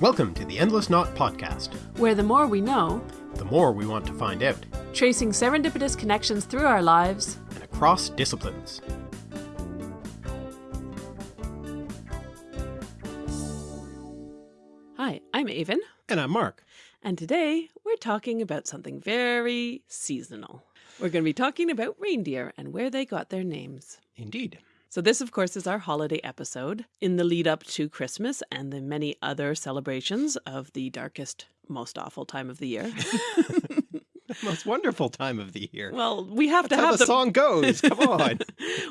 Welcome to the Endless Knot Podcast, where the more we know, the more we want to find out, tracing serendipitous connections through our lives and across disciplines. Hi, I'm Aven. And I'm Mark. And today we're talking about something very seasonal. We're going to be talking about reindeer and where they got their names. Indeed. So this, of course, is our holiday episode in the lead up to Christmas and the many other celebrations of the darkest, most awful time of the year. most wonderful time of the year. Well, we have That's to have the, the song goes. Come on.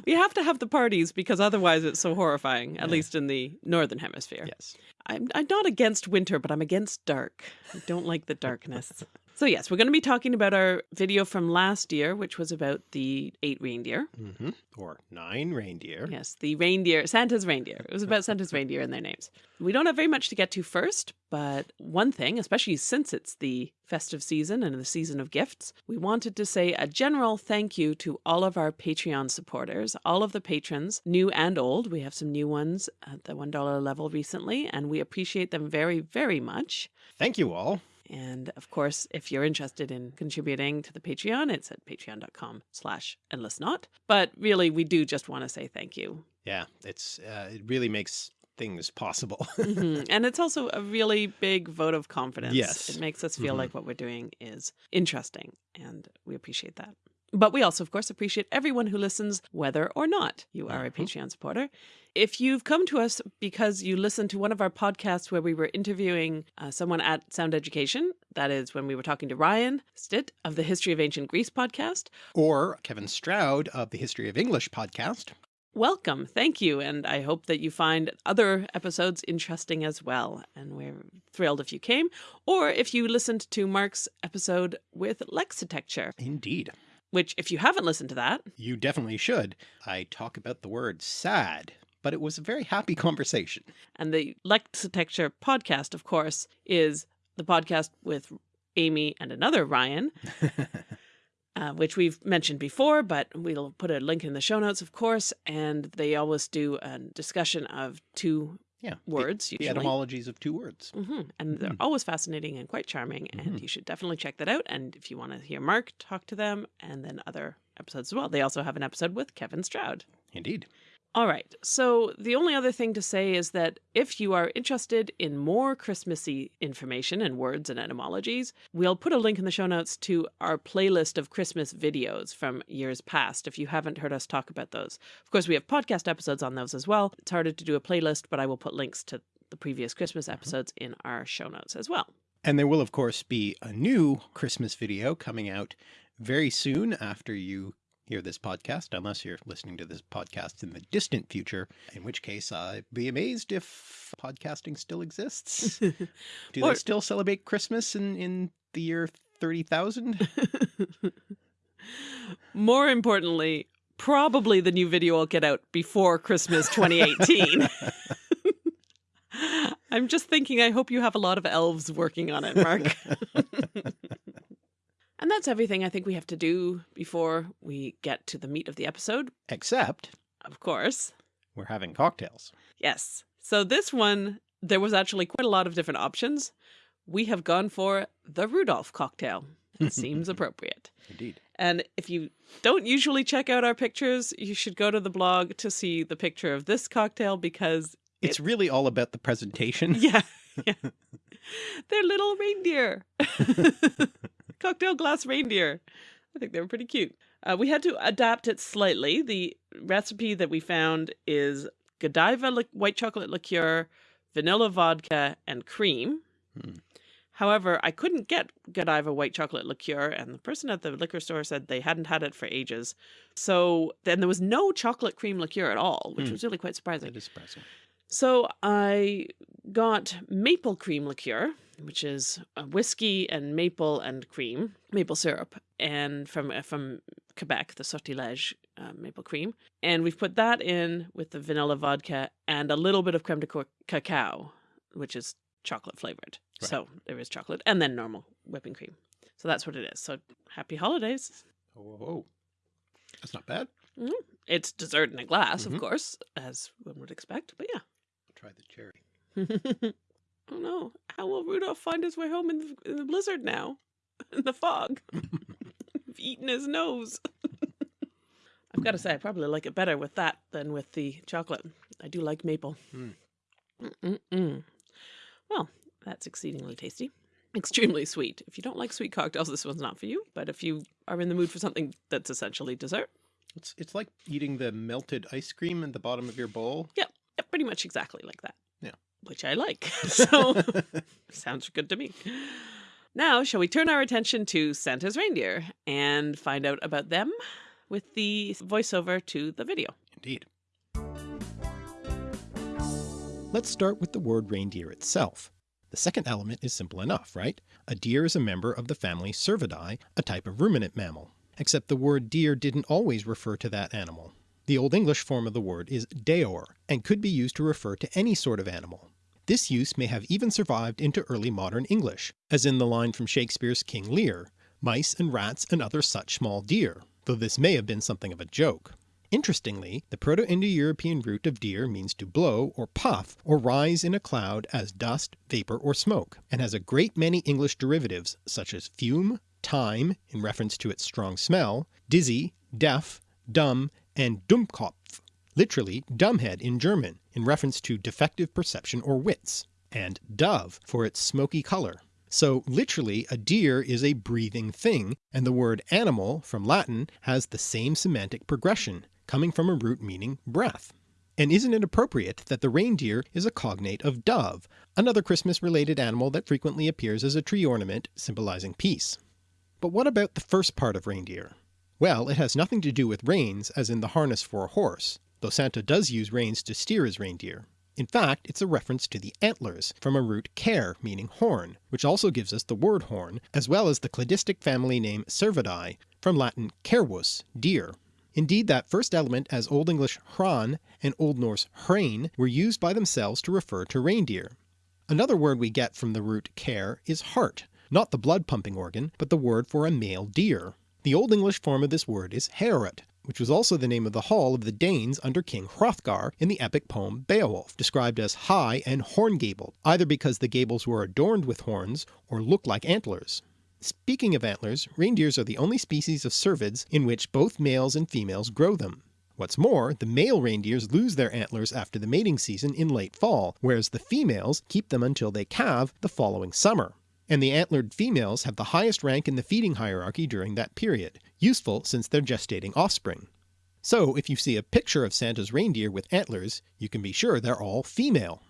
we have to have the parties because otherwise it's so horrifying, at Yeah. least in the northern hemisphere. yes. I'm, I'm not against winter, but I'm against dark. I don't like the darkness. so yes, we're going to be talking about our video from last year, which was about the eight reindeer. hmm Or nine reindeer. Yes, the reindeer, Santa's reindeer. It was about Santa's reindeer and their names. We don't have very much to get to first, but one thing, especially since it's the festive season and the season of gifts, we wanted to say a general thank you to all of our Patreon supporters, all of the patrons, new and old. We have some new ones at the $1 level recently, and we appreciate them very, very much. Thank you all. And of course, if you're interested in contributing to the Patreon, it's at patreon.com slash endlessknot. But really, we do just want to say thank you. Yeah, it's uh, it really makes things possible. Mhm. And it's also a really big vote of confidence. Yes. It makes us feel Mhm. like what we're doing is interesting, and we appreciate that. But we also, of course, appreciate everyone who listens, whether or not you are a Mhm. Patreon supporter. If you've come to us because you listened to one of our podcasts where we were interviewing uh, someone at Sound Education, that is when we were talking to Ryan Stitt of the History of Ancient Greece podcast, or Kevin Stroud of the History of English podcast. welcome. Thank you. And I hope that you find other episodes interesting as well. And we're thrilled if you came, or if you listened to Mark's episode with Lexitecture, Indeed. Which, if you haven't listened to that, You definitely should. I talk about the word sad, but it was a very happy conversation. and the Lexitecture podcast, of course, is the podcast with Amy and another Ryan. uh, which we've mentioned before, but we'll put a link in the show notes, of course. And they always do a discussion of two yeah. words, The, usually. etymologies of two words. hmm And they're Mhm. always fascinating and quite charming. And Mhm. you should definitely check that out. And if you want to hear Mark talk to them and then other episodes as well, they also have an episode with Kevin Stroud. Indeed. All right. So the only other thing to say is that if you are interested in more Christmassy information and words and etymologies, we'll put a link in the show notes to our playlist of Christmas videos from years past if you haven't heard us talk about those. Of course, we have podcast episodes on those as well. It's harder to do a playlist, but I will put links to the previous Christmas uh-huh. episodes in our show notes as well. And there will, of course, be a new Christmas video coming out very soon after you hear this podcast, unless you're listening to this podcast in the distant future, in which case I'd be amazed if podcasting still exists. Do Or- they still celebrate Christmas in, in the year 30,000? More importantly, probably the new video will get out before Christmas 2018. I'm just thinking, I hope you have a lot of elves working on it, Mark. And that's everything I think we have to do before we get to the meat of the episode. Except Of course. we're having cocktails. Yes. So this one, there was actually quite a lot of different options. We have gone for the Rudolph cocktail. It seems appropriate. Indeed. And if you don't usually check out our pictures, you should go to the blog to see the picture of this cocktail because, It's really all about the presentation. yeah, yeah. they're little reindeer. Cocktail glass reindeer. I think they were pretty cute. Uh, we had to adapt it slightly. The recipe that we found is Godiva li- white chocolate liqueur, vanilla vodka, and cream. Hmm. However, I couldn't get Godiva white chocolate liqueur, and the person at the liquor store said they hadn't had it for ages. So then there was no chocolate cream liqueur at all, which Hmm. was really quite surprising. That is surprising. So I got maple cream liqueur, which is whiskey and maple and cream, maple syrup, and from uh, from Quebec, the Sortilège uh, maple cream, and we've put that in with the vanilla vodka and a little bit of creme de cacao, which is chocolate flavored. Right. So there is chocolate and then normal whipping cream. So that's what it is. So happy holidays. Oh, whoa, whoa. That's not bad. It's dessert in a glass, Mhm. of course, as one would expect. But yeah. I'll try the cherry. Oh no, how will Rudolph find his way home in the, in the blizzard now? In the fog? I've eaten his nose. I've got to say, I probably like it better with that than with the chocolate. I do like maple. Mm. Well, that's exceedingly tasty. Extremely sweet. If you don't like sweet cocktails, this one's not for you. But if you are in the mood for something that's essentially dessert, It's, it's like eating the melted ice cream in the bottom of your bowl. yeah, pretty much exactly like that. Which I like. so sounds good to me. Now, shall we turn our attention to Santa's reindeer and find out about them with the voiceover to the video? Indeed. Let's start with the word reindeer itself. The second element is simple enough, right? A deer is a member of the family Cervidae, a type of ruminant mammal. Except the word deer didn't always refer to that animal. The Old English form of the word is deor, and could be used to refer to any sort of animal. This use may have even survived into early modern English, as in the line from Shakespeare's King Lear, mice and rats and other such small deer, though this may have been something of a joke. Interestingly, the Proto-Indo-European root of deer means to blow or puff or rise in a cloud as dust, vapour or smoke, and has a great many English derivatives such as fume, thyme in reference to its strong smell, dizzy, deaf, dumb, and Dummkopf, literally dumbhead in German in reference to defective perception or wits, and dove for its smoky colour. So literally a deer is a breathing thing, and the word animal from Latin has the same semantic progression, coming from a root meaning breath. And isn't it appropriate that the reindeer is a cognate of dove, another Christmas related animal that frequently appears as a tree ornament symbolizing peace? But what about the first part of reindeer? Well, it has nothing to do with reins as in the harness for a horse, though Santa does use reins to steer his reindeer. In fact, it's a reference to the antlers, from a root cer meaning horn, which also gives us the word horn, as well as the cladistic family name Cervidae, from Latin cervus, deer. Indeed that first element as Old English hran and Old Norse hrein were used by themselves to refer to reindeer. Another word we get from the root cer is hart, not the blood pumping organ, but the word for a male deer. The Old English form of this word is Heorot, which was also the name of the hall of the Danes under King Hrothgar in the epic poem Beowulf, described as high and horn-gabled, either because the gables were adorned with horns or looked like antlers. Speaking of antlers, reindeers are the only species of cervids in which both males and females grow them. What's more, the male reindeers lose their antlers after the mating season in late fall, whereas the females keep them until they calve the following summer. And the antlered females have the highest rank in the feeding hierarchy during that period, useful since they're gestating offspring. So if you see a picture of Santa's reindeer with antlers, you can be sure they're all female.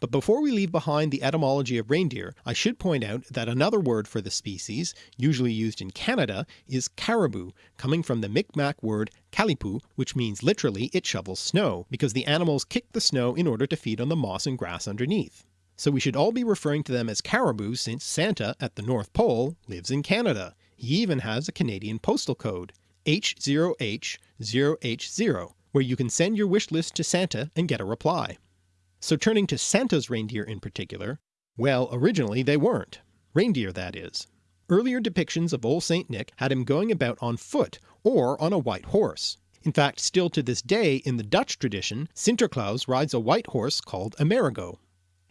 But before we leave behind the etymology of reindeer, I should point out that another word for the species, usually used in Canada, is caribou, coming from the Micmac word kalipu, which means literally it shovels snow, because the animals kick the snow in order to feed on the moss and grass underneath. So we should all be referring to them as caribou since Santa at the North Pole lives in Canada. He even has a Canadian postal code, H0H0H0, where you can send your wish list to Santa and get a reply. So turning to Santa's reindeer in particular, well originally they weren't. Reindeer that is. Earlier depictions of Old St. Nick had him going about on foot or on a white horse. In fact still to this day in the Dutch tradition Sinterklaas rides a white horse called Amerigo.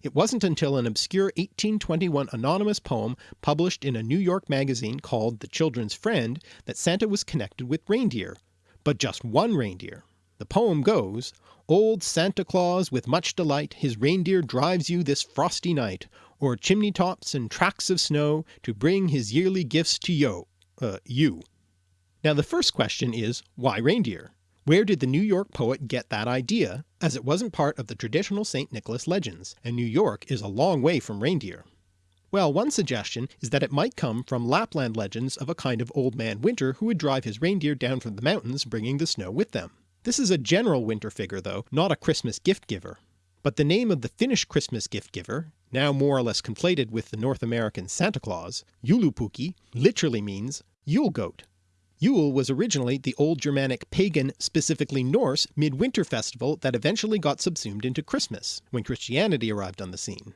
It wasn't until an obscure 1821 anonymous poem published in a New York magazine called The Children's Friend that Santa was connected with reindeer, but just one reindeer. The poem goes, Old Santa Claus with much delight his reindeer drives you this frosty night, o'er chimney tops and tracts of snow to bring his yearly gifts to yo, uh, you. Now the first question is, why reindeer? Where did the New York poet get that idea, as it wasn't part of the traditional St. Nicholas legends, and New York is a long way from reindeer? Well, one suggestion is that it might come from Lapland legends of a kind of Old Man Winter who would drive his reindeer down from the mountains bringing the snow with them. This is a general winter figure though, not a Christmas gift giver. But the name of the Finnish Christmas gift giver, now more or less conflated with the North American Santa Claus, Joulupukki, literally means Yule goat. Yule was originally the old Germanic pagan, specifically Norse, midwinter festival that eventually got subsumed into Christmas, when Christianity arrived on the scene.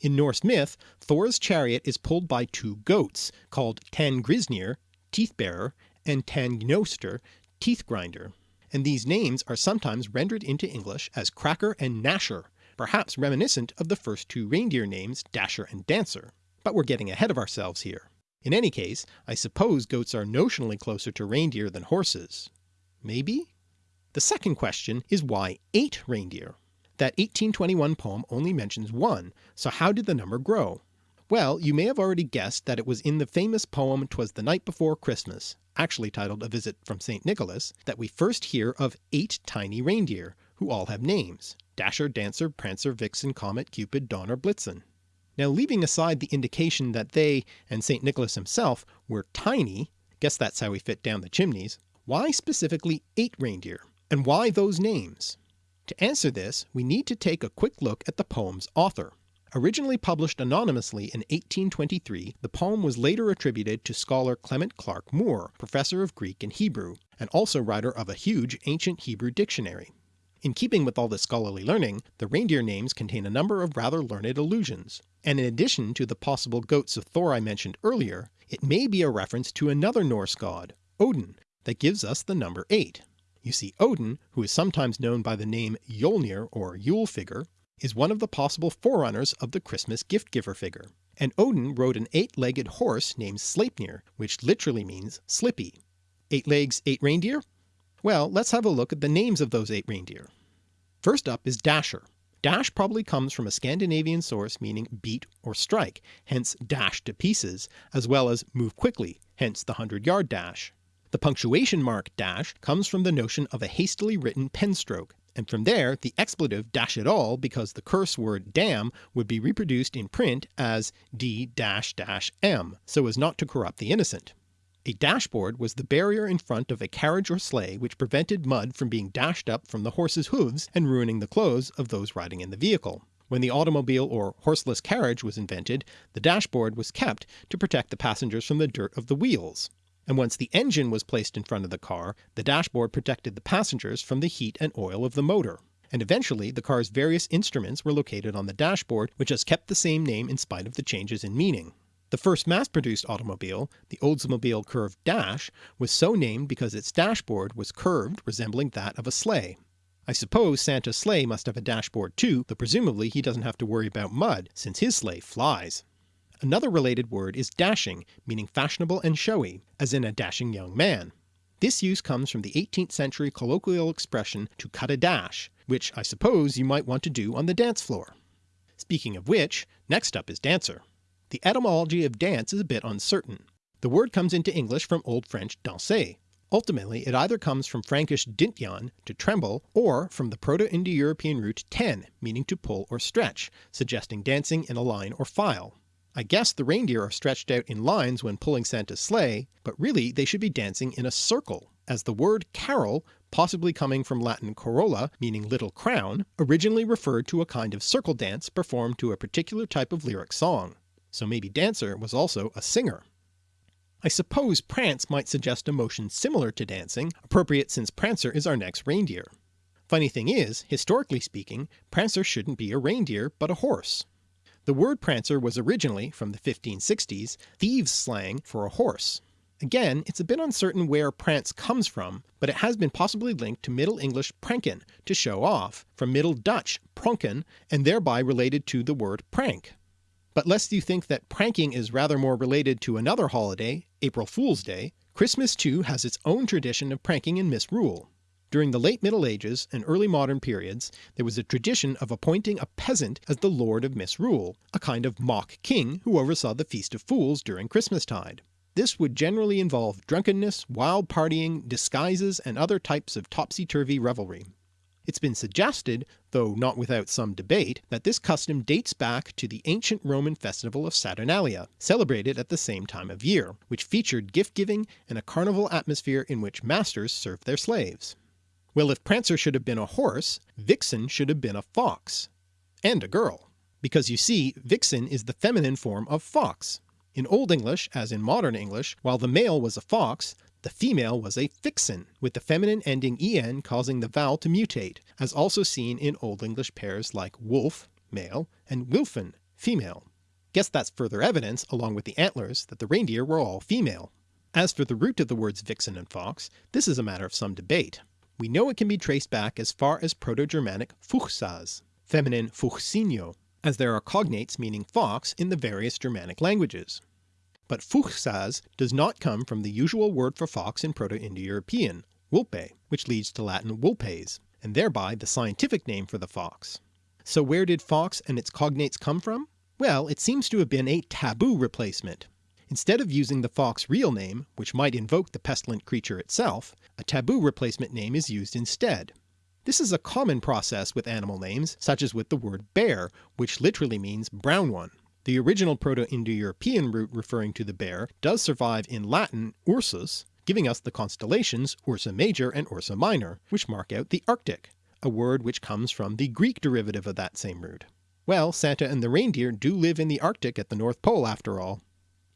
In Norse myth, Thor's chariot is pulled by two goats, called Tanngrisnir, teeth bearer, and Tanngnjóstr, teeth grinder, and these names are sometimes rendered into English as Cracker and Gnasher, perhaps reminiscent of the first two reindeer names Dasher and Dancer, but we're getting ahead of ourselves here. In any case, I suppose goats are notionally closer to reindeer than horses. Maybe? The second question is why 8 reindeer? That 1821 poem only mentions one, so how did the number grow? Well, you may have already guessed that it was in the famous poem Twas the Night Before Christmas, actually titled A Visit from St. Nicholas, that we first hear of eight tiny reindeer, who all have names, Dasher, Dancer, Prancer, Vixen, Comet, Cupid, Donner, Blitzen. Now leaving aside the indication that they, and St. Nicholas himself, were tiny, guess that's how we fit down the chimneys, why specifically eight reindeer? And why those names? To answer this, we need to take a quick look at the poem's author. Originally published anonymously in 1823, the poem was later attributed to scholar Clement Clarke Moore, professor of Greek and Hebrew, and also writer of a huge ancient Hebrew dictionary. In keeping with all this scholarly learning, the reindeer names contain a number of rather learned allusions, and in addition to the possible goats of Thor I mentioned earlier, it may be a reference to another Norse god, Odin, that gives us the number 8. You see Odin, who is sometimes known by the name Jólnir or Yule figure, is one of the possible forerunners of the Christmas gift giver figure, and Odin rode an eight-legged horse named Sleipnir, which literally means slippy. Eight legs, eight reindeer? Well, let's have a look at the names of those eight reindeer. First up is Dasher. Dash probably comes from a Scandinavian source meaning beat or strike, hence dash to pieces, as well as move quickly, hence the 100 yard dash. The punctuation mark dash comes from the notion of a hastily written pen stroke, and from there the expletive dash it all because the curse word damn would be reproduced in print as d-m so as not to corrupt the innocent. A dashboard was the barrier in front of a carriage or sleigh which prevented mud from being dashed up from the horse's hooves and ruining the clothes of those riding in the vehicle. When the automobile or horseless carriage was invented, the dashboard was kept to protect the passengers from the dirt of the wheels and once the engine was placed in front of the car, the dashboard protected the passengers from the heat and oil of the motor. And eventually the car's various instruments were located on the dashboard which has kept the same name in spite of the changes in meaning. The first mass-produced automobile, the Oldsmobile Curved Dash, was so named because its dashboard was curved resembling that of a sleigh. I suppose Santa's sleigh must have a dashboard too, though presumably he doesn't have to worry about mud since his sleigh flies. Another related word is dashing, meaning fashionable and showy, as in a dashing young man. This use comes from the 18th century colloquial expression to cut a dash, which I suppose you might want to do on the dance floor. Speaking of which, next up is dancer. The etymology of dance is a bit uncertain. The word comes into English from Old French danser. Ultimately it either comes from Frankish dintjan, to tremble, or from the Proto-Indo-European root ten, meaning to pull or stretch, suggesting dancing in a line or file. I guess the reindeer are stretched out in lines when pulling Santa's sleigh, but really they should be dancing in a circle, as the word carol, possibly coming from Latin corolla meaning little crown, originally referred to a kind of circle dance performed to a particular type of lyric song. So maybe dancer was also a singer. I suppose prance might suggest a motion similar to dancing, appropriate since Prancer is our next reindeer. Funny thing is, historically speaking, Prancer shouldn't be a reindeer but a horse. The word prancer was originally, from the 1560s, thieves slang for a horse. Again, it's a bit uncertain where prance comes from, but it has been possibly linked to Middle English pranken, to show off, from Middle Dutch pronken, and thereby related to the word prank. But lest you think that pranking is rather more related to another holiday, April Fool's Day, Christmas too has its own tradition of pranking and misrule. During the late Middle Ages and early modern periods there was a tradition of appointing a peasant as the Lord of Misrule, a kind of mock king who oversaw the Feast of Fools during Christmastide. This would generally involve drunkenness, wild partying, disguises, and other types of topsy-turvy revelry. It's been suggested, though not without some debate, that this custom dates back to the ancient Roman festival of Saturnalia, celebrated at the same time of year, which featured gift-giving and a carnival atmosphere in which masters served their slaves. Well if Prancer should have been a horse, Vixen should have been a fox. And a girl. Because you see, Vixen is the feminine form of fox. In Old English, as in modern English, while the male was a fox, the female was a fixen, with the feminine ending en causing the vowel to mutate, as also seen in Old English pairs like wolf male and wilfen female. Guess that's further evidence, along with the antlers, that the reindeer were all female. As for the root of the words vixen and fox, this is a matter of some debate. We know it can be traced back as far as Proto-Germanic fuchsas. feminine fuchsinio, as there are cognates meaning fox in the various Germanic languages. But fuchsas does not come from the usual word for fox in Proto-Indo-European, wulpe, which leads to Latin vulpes, and thereby the scientific name for the fox. So where did fox and its cognates come from? Well, it seems to have been a taboo replacement. Instead of using the fox real name, which might invoke the pestilent creature itself, a taboo replacement name is used instead. This is a common process with animal names, such as with the word bear, which literally means brown one. The original Proto-Indo-European root referring to the bear does survive in Latin ursus, giving us the constellations Ursa Major and Ursa Minor, which mark out the Arctic, a word which comes from the Greek derivative of that same root. Well, Santa and the reindeer do live in the Arctic at the North Pole after all.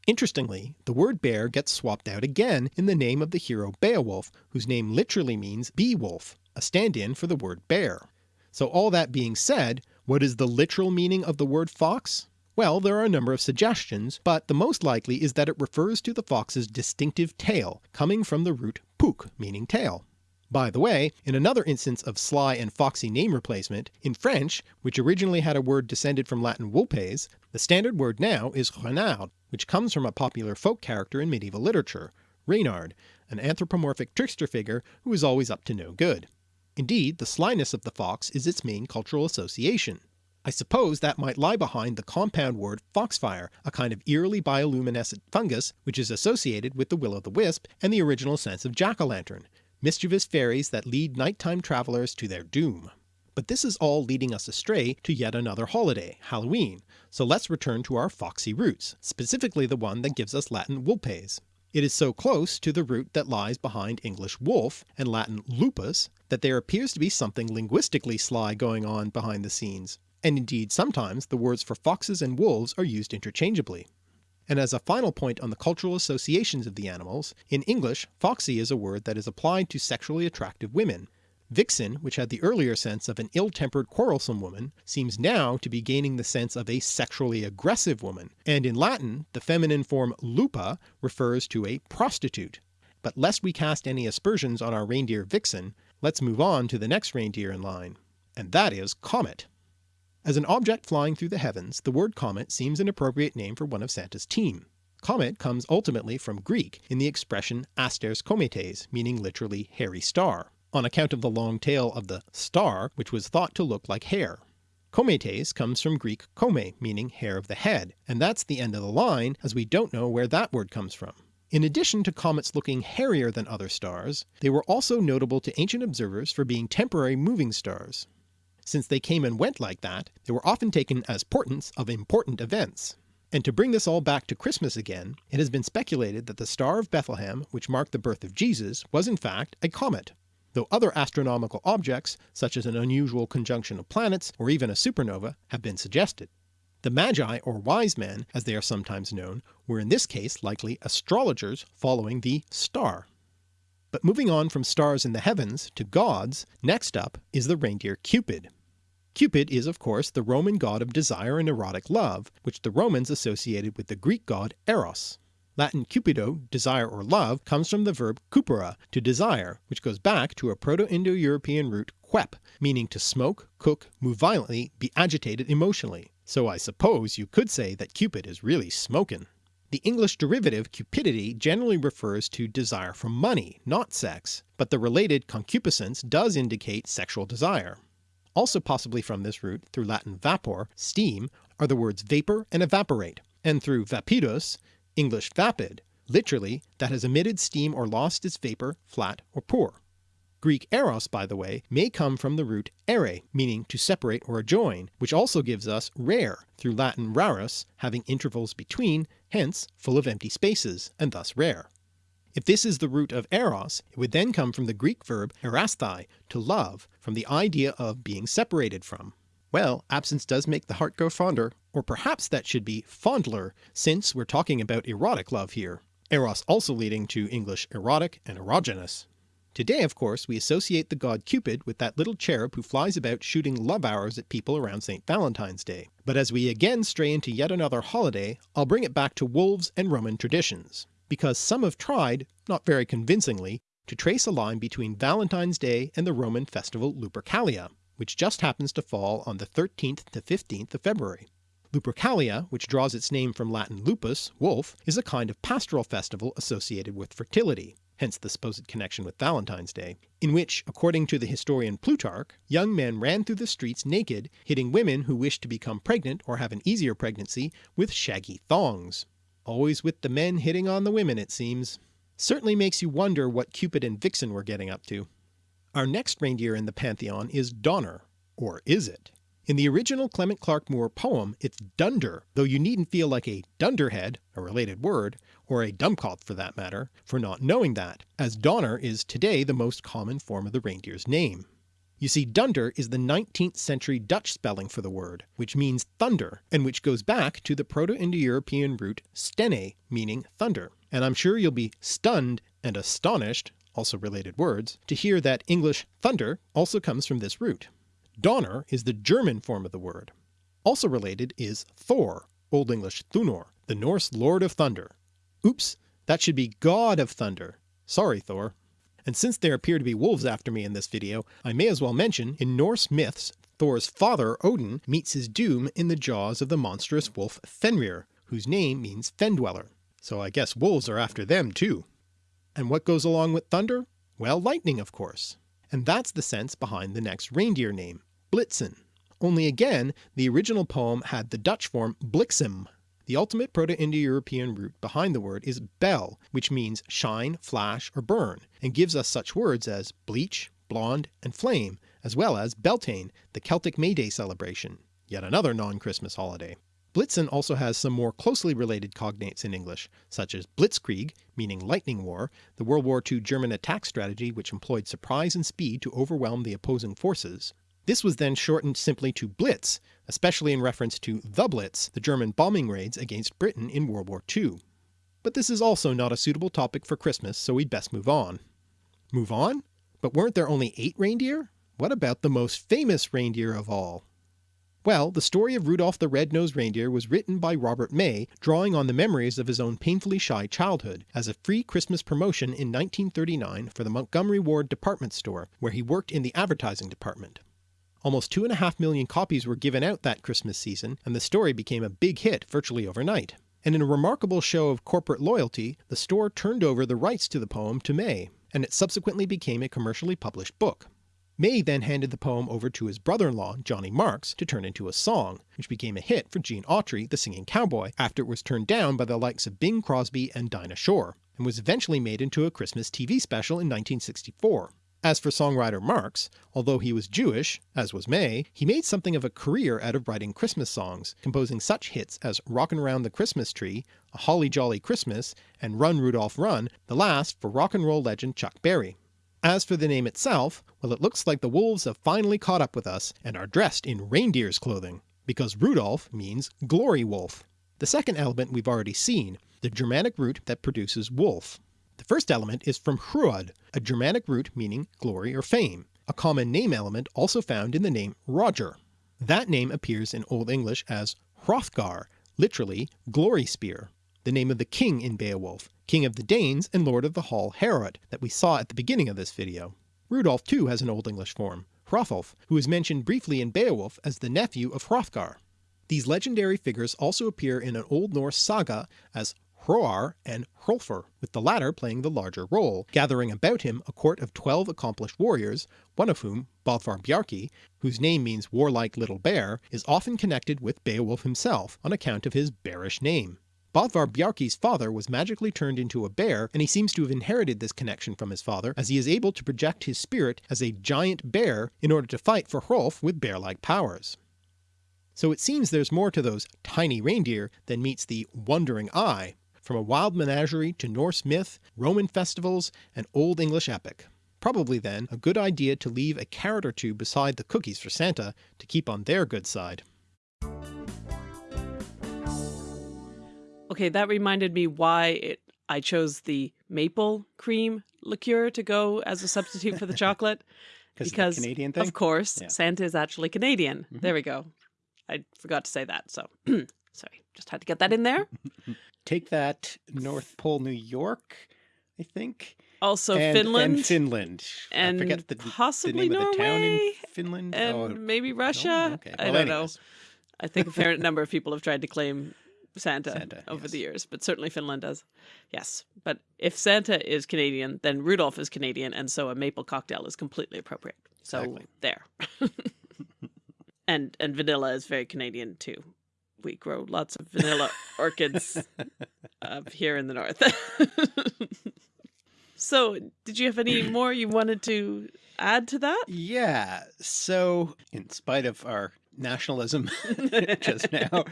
Interestingly, the word bear gets swapped out again in the name of the hero Beowulf, whose name literally means bee-wolf, a stand-in for the word bear. So all that being said, what is the literal meaning of the word fox? Well, there are a number of suggestions, but the most likely is that it refers to the fox's distinctive tail, coming from the root puk, meaning tail. By the way, in another instance of sly and foxy name replacement, in French, which originally had a word descended from Latin vulpes, the standard word now is renard, which comes from a popular folk character in medieval literature, Reynard, an anthropomorphic trickster figure who is always up to no good. Indeed, the slyness of the fox is its main cultural association. I suppose that might lie behind the compound word foxfire, a kind of eerily bioluminescent fungus which is associated with the will-o'-the-wisp and the original sense of jack-o'-lantern, mischievous fairies that lead nighttime travellers to their doom. But this is all leading us astray to yet another holiday, Halloween, so let's return to our foxy roots, specifically the one that gives us Latin vulpes. It is so close to the root that lies behind English wolf and Latin lupus that there appears to be something linguistically sly going on behind the scenes, and indeed sometimes the words for foxes and wolves are used interchangeably. And as a final point on the cultural associations of the animals, in English foxy is a word that is applied to sexually attractive women. Vixen, which had the earlier sense of an ill-tempered quarrelsome woman, seems now to be gaining the sense of a sexually aggressive woman, and in Latin the feminine form lupa refers to a prostitute. But lest we cast any aspersions on our reindeer Vixen, let's move on to the next reindeer in line, and that is Comet. As an object flying through the heavens, the word comet seems an appropriate name for one of Santa's team. Comet comes ultimately from Greek in the expression asters cometes, meaning literally hairy star, on account of the long tail of the star which was thought to look like hair. Cometes comes from Greek kome, meaning hair of the head, and that's the end of the line as we don't know where that word comes from. In addition to comets looking hairier than other stars, they were also notable to ancient observers for being temporary moving stars. Since they came and went like that, they were often taken as portents of important events. And to bring this all back to Christmas again, it has been speculated that the Star of Bethlehem, which marked the birth of Jesus, was in fact a comet, though other astronomical objects, such as an unusual conjunction of planets or even a supernova, have been suggested. The Magi or Wise Men, as they are sometimes known, were in this case likely astrologers following the star. But moving on from stars in the heavens to gods, next up is the reindeer Cupid. Cupid is of course the Roman god of desire and erotic love, which the Romans associated with the Greek god Eros. Latin cupido, desire or love, comes from the verb cupere, to desire, which goes back to a Proto-Indo-European root quep, meaning to smoke, cook, move violently, be agitated emotionally. So I suppose you could say that Cupid is really smoking. The English derivative cupidity generally refers to desire for money, not sex, but the related concupiscence does indicate sexual desire. Also possibly from this root, through Latin vapor, steam, are the words vapour and evaporate, and through vapidus, English vapid, literally that has emitted steam or lost its vapour, flat or poor. Greek eros, by the way, may come from the root ere, meaning to separate or join, which also gives us rare, through Latin rarus, having intervals between, hence full of empty spaces, and thus rare. If this is the root of eros, it would then come from the Greek verb erasthai, to love, from the idea of being separated from. Well, absence does make the heart grow fonder, or perhaps that should be fondler, since we're talking about erotic love here, eros also leading to English erotic and erogenous. Today of course we associate the god Cupid with that little cherub who flies about shooting love arrows at people around St. Valentine's Day, but as we again stray into yet another holiday, I'll bring it back to wolves and Roman traditions because some have tried, not very convincingly, to trace a line between Valentine's Day and the Roman festival Lupercalia. which just happens to fall on the 13th to 15th of February. Lupercalia, which draws its name from Latin lupus, wolf, is a kind of pastoral festival associated with fertility, hence the supposed connection with Valentine's Day, in which, according to the historian Plutarch, young men ran through the streets naked, hitting women who wished to become pregnant or have an easier pregnancy with shaggy thongs. Always with the men hitting on the women it seems. Certainly makes you wonder what Cupid and Vixen were getting up to. Our next reindeer in the pantheon is Donner, or is it? In the original Clement Clarke Moore poem it's Dunder, though you needn't feel like a dunderhead, a related word, or a dummkopf for that matter, for not knowing that, as Donner is today the most common form of the reindeer's name. You see Dunder is the 19th century Dutch spelling for the word, which means thunder, and which goes back to the Proto-Indo-European root stene, meaning thunder, and I'm sure you'll be stunned and astonished, also related words, to hear that English thunder also comes from this root. Donner is the German form of the word. Also related is Thor, Old English Thunor, the Norse Lord of Thunder. Oops, that should be God of Thunder. Sorry Thor. And since there appear to be wolves after me in this video, I may as well mention, in Norse myths, Thor's father Odin meets his doom in the jaws of the monstrous wolf Fenrir, whose name means fen dweller. So I guess wolves are after them too. And what goes along with thunder? Well, lightning of course. And that's the sense behind the next reindeer name, Blitzen. Only again, the original poem had the Dutch form Bliksem. The ultimate Proto-Indo-European root behind the word is bel, which means shine, flash, or burn, and gives us such words as bleach, blonde, and flame, as well as Beltane, the Celtic May Day celebration, yet another non-Christmas holiday. Blitzen also has some more closely related cognates in English, such as Blitzkrieg, meaning lightning war, the World War II German attack strategy which employed surprise and speed to overwhelm the opposing forces. This was then shortened simply to Blitz, especially in reference to the Blitz, the German bombing raids against Britain in World War II. But this is also not a suitable topic for Christmas, so we'd best move on. Move on? But weren't there only eight reindeer? What about the most famous reindeer of all? Well, the story of Rudolph the Red-Nosed Reindeer was written by Robert May, drawing on the memories of his own painfully shy childhood, as a free Christmas promotion in 1939 for the Montgomery Ward department store, where he worked in the advertising department. Almost two and a half million copies were given out that Christmas season, and the story became a big hit virtually overnight. And in a remarkable show of corporate loyalty, the store turned over the rights to the poem to May, and it subsequently became a commercially published book. May then handed the poem over to his brother-in-law Johnny Marks to turn into a song, which became a hit for Gene Autry, the singing cowboy, after it was turned down by the likes of Bing Crosby and Dinah Shore, and was eventually made into a Christmas TV special in 1964. As for songwriter Marks, although he was Jewish, as was May, he made something of a career out of writing Christmas songs, composing such hits as Rockin' Round the Christmas Tree, A Holly Jolly Christmas, and Run Rudolph Run, the last for rock and roll legend Chuck Berry. As for the name itself, well it looks like the wolves have finally caught up with us and are dressed in reindeer's clothing, because Rudolph means glory wolf. The second element we've already seen, the Germanic root that produces wolf. The first element is from Hruod, a Germanic root meaning glory or fame, a common name element also found in the name Roger. That name appears in Old English as Hrothgar, literally glory spear the name of the king in Beowulf, king of the Danes and lord of the Hall Heorot that we saw at the beginning of this video. Rudolf too has an Old English form, Hrothulf, who is mentioned briefly in Beowulf as the nephew of Hrothgar. These legendary figures also appear in an Old Norse saga as Hroar and Hrolfr, with the latter playing the larger role, gathering about him a court of twelve accomplished warriors, one of whom, Bothvar Bjarki, whose name means warlike little bear, is often connected with Beowulf himself on account of his bearish name. Bothvar Bjarki's father was magically turned into a bear and he seems to have inherited this connection from his father as he is able to project his spirit as a giant bear in order to fight for Hrolf with bear-like powers. So it seems there's more to those tiny reindeer than meets the wondering eye, from a wild menagerie to Norse myth, Roman festivals, and Old English epic. Probably then a good idea to leave a carrot or two beside the cookies for Santa to keep on their good side. Okay, that reminded me why it, I chose the maple cream liqueur to go as a substitute for the chocolate. because Canadian thing? Of course, Yeah. Santa is actually Canadian. Mhm. There we go. I forgot to say that, so sorry. Just had to get that in there. Take that North Pole, New York, I think. Also and, Finland and Finland. I and forget the, possibly the name of the town in Finland. and oh, maybe no? Russia. Okay. I Well, don't know. I think a fair number of people have tried to claim Santa, Santa, over yes. the years, but certainly Finland does. Yes. But if Santa is Canadian, then Rudolph is Canadian, and so a maple cocktail is completely appropriate. So Exactly. there. and and vanilla is very Canadian too. We grow lots of vanilla orchids up here in the north. so, did you have any more you wanted to add to that? Yeah. So, in spite of our nationalism just now,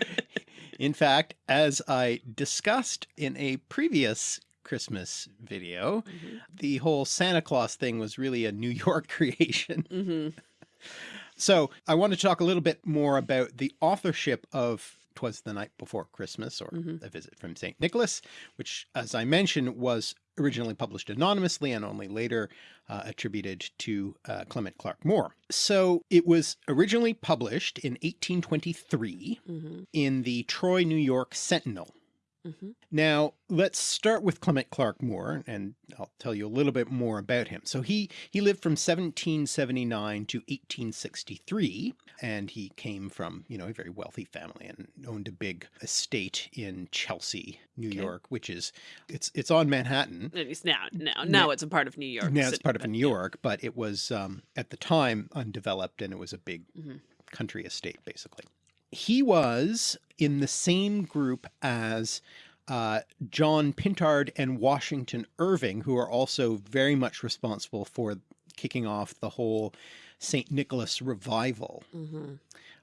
in fact, as I discussed in a previous Christmas video, Mhm. the whole Santa Claus thing was really a New York creation. Mhm. So I want to talk a little bit more about the authorship of Twas the Night Before Christmas or Mhm. A Visit from St. Nicholas, which as I mentioned was originally published anonymously and only later uh, attributed to uh, Clement Clarke Moore. So it was originally published in 1823 Mhm. in the Troy, New York Sentinel. Mhm. Now, let's start with Clement Clarke Moore, and I'll tell you a little bit more about him. So he, he lived from 1779 to 1863, and he came from, you know, a very wealthy family and owned a big estate in Chelsea, New Okay. York, which is, it's, it's on Manhattan. At least now, now, now it's a part of New York. Now it's part of New yeah. York, but it was, um, at the time undeveloped and it was a big Mhm. country estate, basically. He was in the same group as uh, John Pintard and Washington Irving, who are also very much responsible for kicking off the whole St. Nicholas revival. Mhm.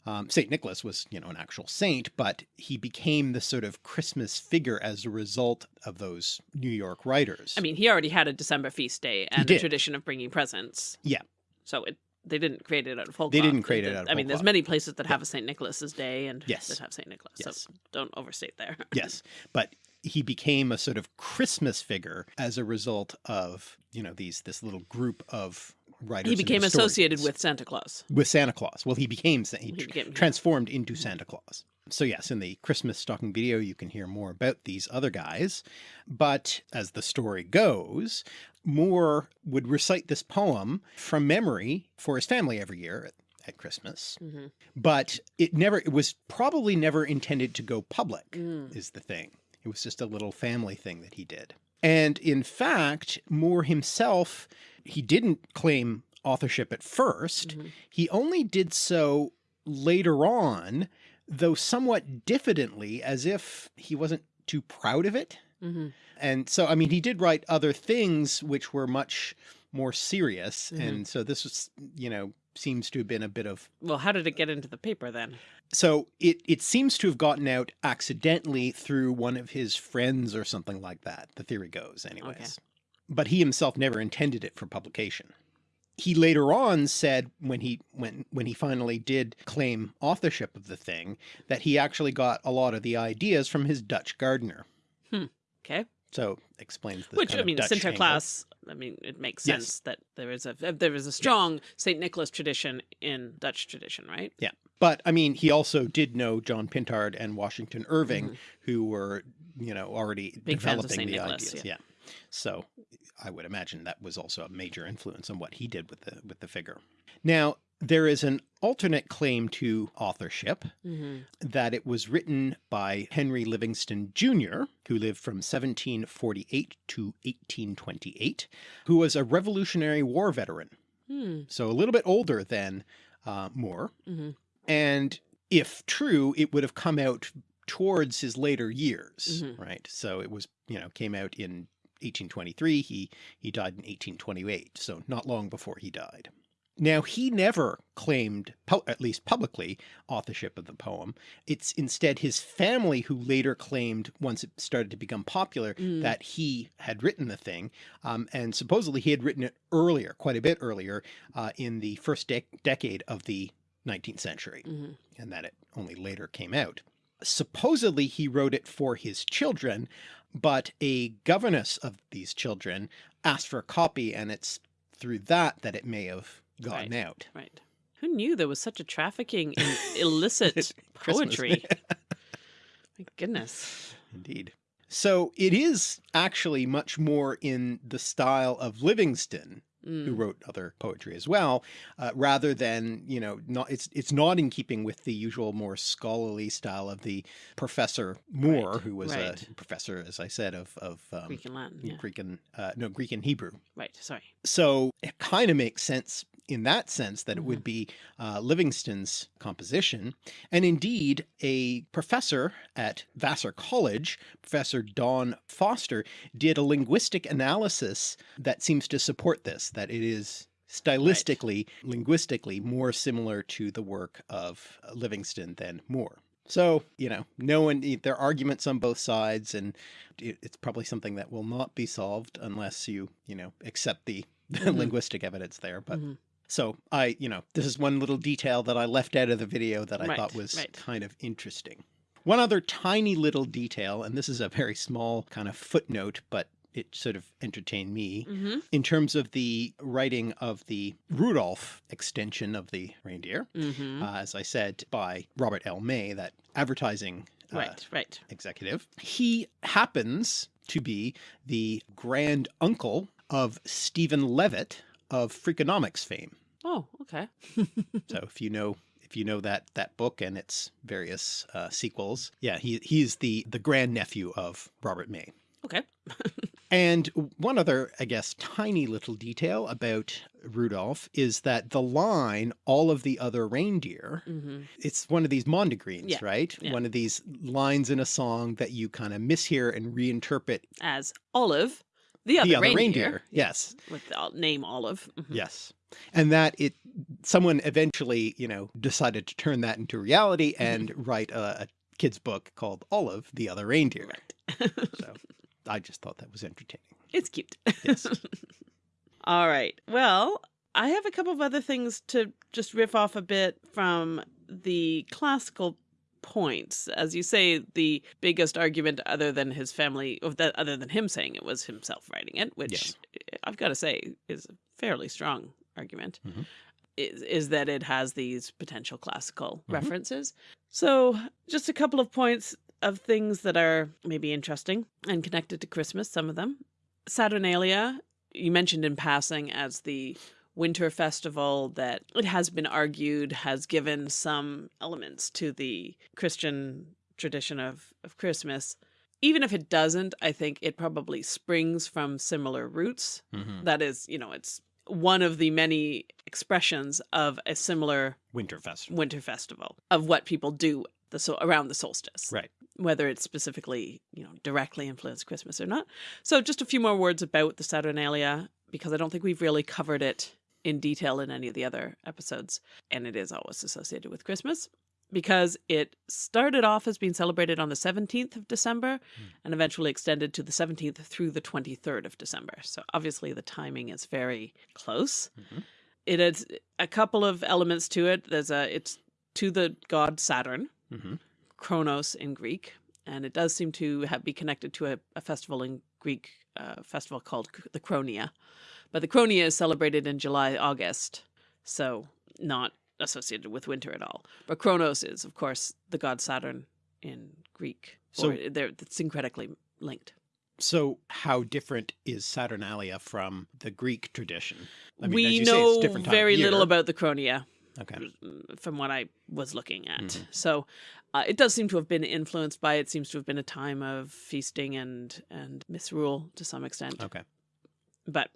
Um, St. Nicholas was, you know, an actual saint, but he became the sort of Christmas figure as a result of those New York writers. I mean, he already had a December feast day and a tradition of bringing presents. Yeah. So it they didn't create it out of whole They cloth. didn't create it did- out of I mean, there's cloth. many places that have a St. Nicholas's Day and Yes. that have St. Nicholas. Yes. So don't overstate there. yes, but he became a sort of Christmas figure as a result of, you know, these, this little group of writers. he became associated with Santa Claus. with Santa Claus. Well, he became, he, He became- transformed into Santa Claus. So yes, in the Christmas stocking video, you can hear more about these other guys. But as the story goes, Moore would recite this poem from memory for his family every year at, at Christmas. hmm But it never, it was probably never intended to go public Mm. is the thing. It was just a little family thing that he did. And in fact, Moore himself, he didn't claim authorship at 1st Mhm. He only did so later on, though somewhat diffidently, as if he wasn't too proud of it. Hmm And so, I mean, he did write other things which were much more serious. Mhm. And so this was, you know, seems to have been a bit of Well, how did it get into the paper then? so it, it seems to have gotten out accidentally through one of his friends or something like that. The theory goes anyways. But he himself never intended it for publication. He later on said when he when when he finally did claim authorship of the thing that he actually got a lot of the ideas from his Dutch gardener. Okay. So explains this Which I mean, Dutch angle. Sinterklaas. I mean, it makes Yes. sense that there is a there is a strong Saint Nicholas tradition in Dutch tradition, right? Yeah. But I mean, he also did know John Pintard and Washington Irving, Mhm. who were, you know, already Big developing the Nicholas, ideas. yeah. Yeah. So I would imagine that was also a major influence on what he did with the with the figure. Now, there is an alternate claim to authorship hmm that it was written by Henry Livingston Jr., who lived from 1748 to 1828, who was a Revolutionary War veteran. Hmm. So a little bit older than uh, Moore. Mhm. And if true, it would have come out towards his later years, Mhm. right? So it was, you know, came out in 1823. He, he died in 1828. So not long before he died. Now he never claimed, at least publicly, authorship of the poem. It's instead his family who later claimed, once it started to become popular, Mm. that he had written the thing. Um, and supposedly he had written it earlier, quite a bit earlier, uh, in the first dec decade of the 19th century, hmm and that it only later came out. Supposedly he wrote it for his children, but a governess of these children asked for a copy, and it's through that that it may have gotten out. Right. Who knew there was such a trafficking in illicit poetry? My goodness. Indeed. So it is actually much more in the style of Livingston Mm. who wrote other poetry as well, uh, rather than, you know, not, it's, it's not in keeping with the usual more scholarly style of the Professor Moore, Right, who was right. a professor, as I said, of, of um, Greek and Latin. Yeah. Greek and, uh, no, Greek and Hebrew. Right. Sorry. So it kind of makes sense in that sense that it Mm-hmm. would be uh, Livingston's composition. And indeed, a professor at Vassar College, Professor Don Foster, did a linguistic analysis that seems to support this, that it is stylistically, linguistically more similar to the work of Livingston than Moore. So, you know, no one, there are arguments on both sides and it, it's probably something that will not be solved unless you, you know, accept the, Mhm. linguistic evidence there. But Mhm. So I, you know, this is one little detail that I left out of the video that I Right, thought was right. kind of interesting. One other tiny little detail, and this is a very small kind of footnote, but it sort of entertained me hmm in terms of the writing of the Rudolph extension of the reindeer, hmm uh, as I said, by Robert L. May, that advertising uh, right. Right. executive. He happens to be the grand uncle of Steven Levitt of Freakonomics fame. Oh, okay. So if you know if you know that that book and its various uh, sequels, yeah, he he's the the grandnephew of Robert May. Okay. And one other, I guess, tiny little detail about Rudolph is that the line, all of the other reindeer, hmm it's one of these mondegreens, Yeah, right? yeah. One of these lines in a song that you kind of mishear and reinterpret As Olive, the other, the other reindeer, reindeer. Yes. with the name Olive. Mhm. Yes. And that it, someone eventually, you know, decided to turn that into reality Mm-hmm. and write a, a kid's book called Olive, the Other Reindeer. Right. So I just thought that was entertaining. It's cute. Yes. All right. Well, I have a couple of other things to just riff off a bit from the classical points. As you say, the biggest argument other than his family, other than him saying it was himself writing it, which Yes. I've got to say is a fairly strong argument. Mhm. Is, is that it has these potential classical Mhm. references. So, just a couple of points of things that are maybe interesting and connected to Christmas, some of them. Saturnalia, you mentioned in passing as the winter festival that it has been argued has given some elements to the Christian tradition of, of Christmas. Even if it doesn't, I think it probably springs from similar roots. Mm-hmm. That is, you know, it's one of the many expressions of a similar Winter Festival. winter festival of what people do the so around the solstice Right. whether it's specifically you know directly influenced christmas or not so just a few more words about the saturnalia because i don't think we've really covered it in detail in any of the other episodes and it is always associated with christmas because it started off as being celebrated on the 17th of december and eventually extended to the 17th through the 23rd of december. So obviously the timing is very close. Mhm. it has a couple of elements to it. There's a it's to the god saturn hmm Kronos in Greek, and it does seem to have, be connected to a, a festival in Greek, uh, festival called the Kronia. But the Kronia is celebrated in July, August, so not associated with winter at all. But Kronos is, of course, the god Saturn in Greek. So- they're syncretically linked. So how different is Saturnalia from the Greek tradition? I mean, as we say, know different time very little about the Kronia. Okay. mm, from what I was looking at. Mhm. So uh, it does seem to have been influenced by it. Seems to have been a time of feasting and and misrule to some extent. Okay. But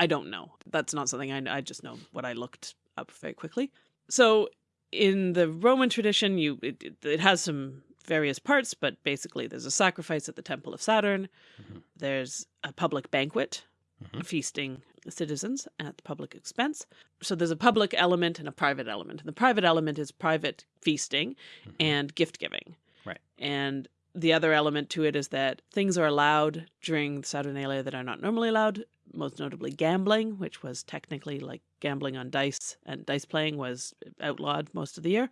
I don't know. That's not something I. I just know what I looked up very quickly. So in the Roman tradition, you it, it, has some various parts, but basically there's a sacrifice at the temple of Saturn. Mhm. There's a public banquet, Mhm. feasting citizens at the public expense. So there's a public element and a private element. And the private element is private feasting Mhm. and gift giving. Right. And the other element to it is that things are allowed during the Saturnalia that are not normally allowed, most notably gambling, which was technically like gambling on dice, and dice playing was outlawed most of the year.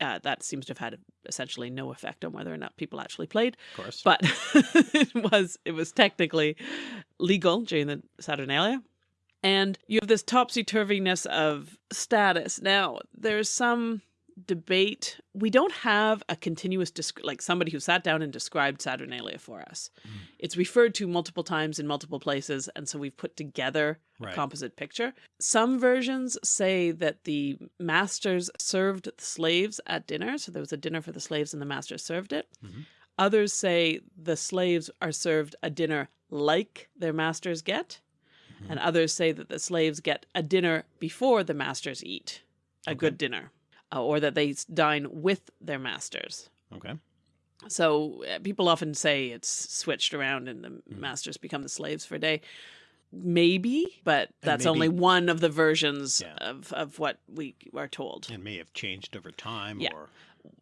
Uh, that seems to have had essentially no effect on whether or not people actually played Of course. but it was it was technically legal during the Saturnalia. And you have this topsy turviness of status. Now, there's some debate. We don't have a continuous, like somebody who sat down and described Saturnalia for us. Mm. It's referred to multiple times in multiple places, and so we've put together right. a composite picture. Some versions say that the masters served the slaves at dinner, so there was a dinner for the slaves and the masters served it. Mm -hmm. Others say the slaves are served a dinner like their masters get, mm -hmm. and others say that the slaves get a dinner before the masters eat, a okay. good dinner uh, or that they dine with their masters. Okay. So uh, people often say it's switched around and the mm. masters become the slaves for a day. Maybe, but that's maybe, only one of the versions yeah. of, of what we are told. And may have changed over time yeah. or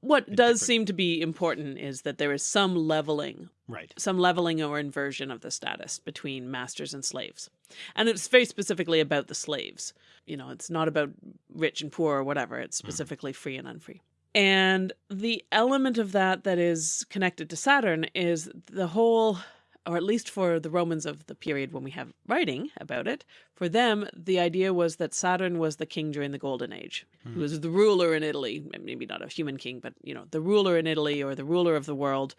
what does seem to be important is that there is some leveling, right? Some leveling or inversion of the status between masters and slaves, and it's very specifically about the slaves. You know, it's not about rich and poor or whatever. It's mm-hmm. specifically mm. free and unfree. And the element of that that is connected to Saturn is the whole or at least for the Romans of the period when we have writing about it, for them, the idea was that Saturn was the king during the Golden Age, mm. who was the ruler in Italy, maybe not a human king, but, you know, the ruler in Italy or the ruler of the world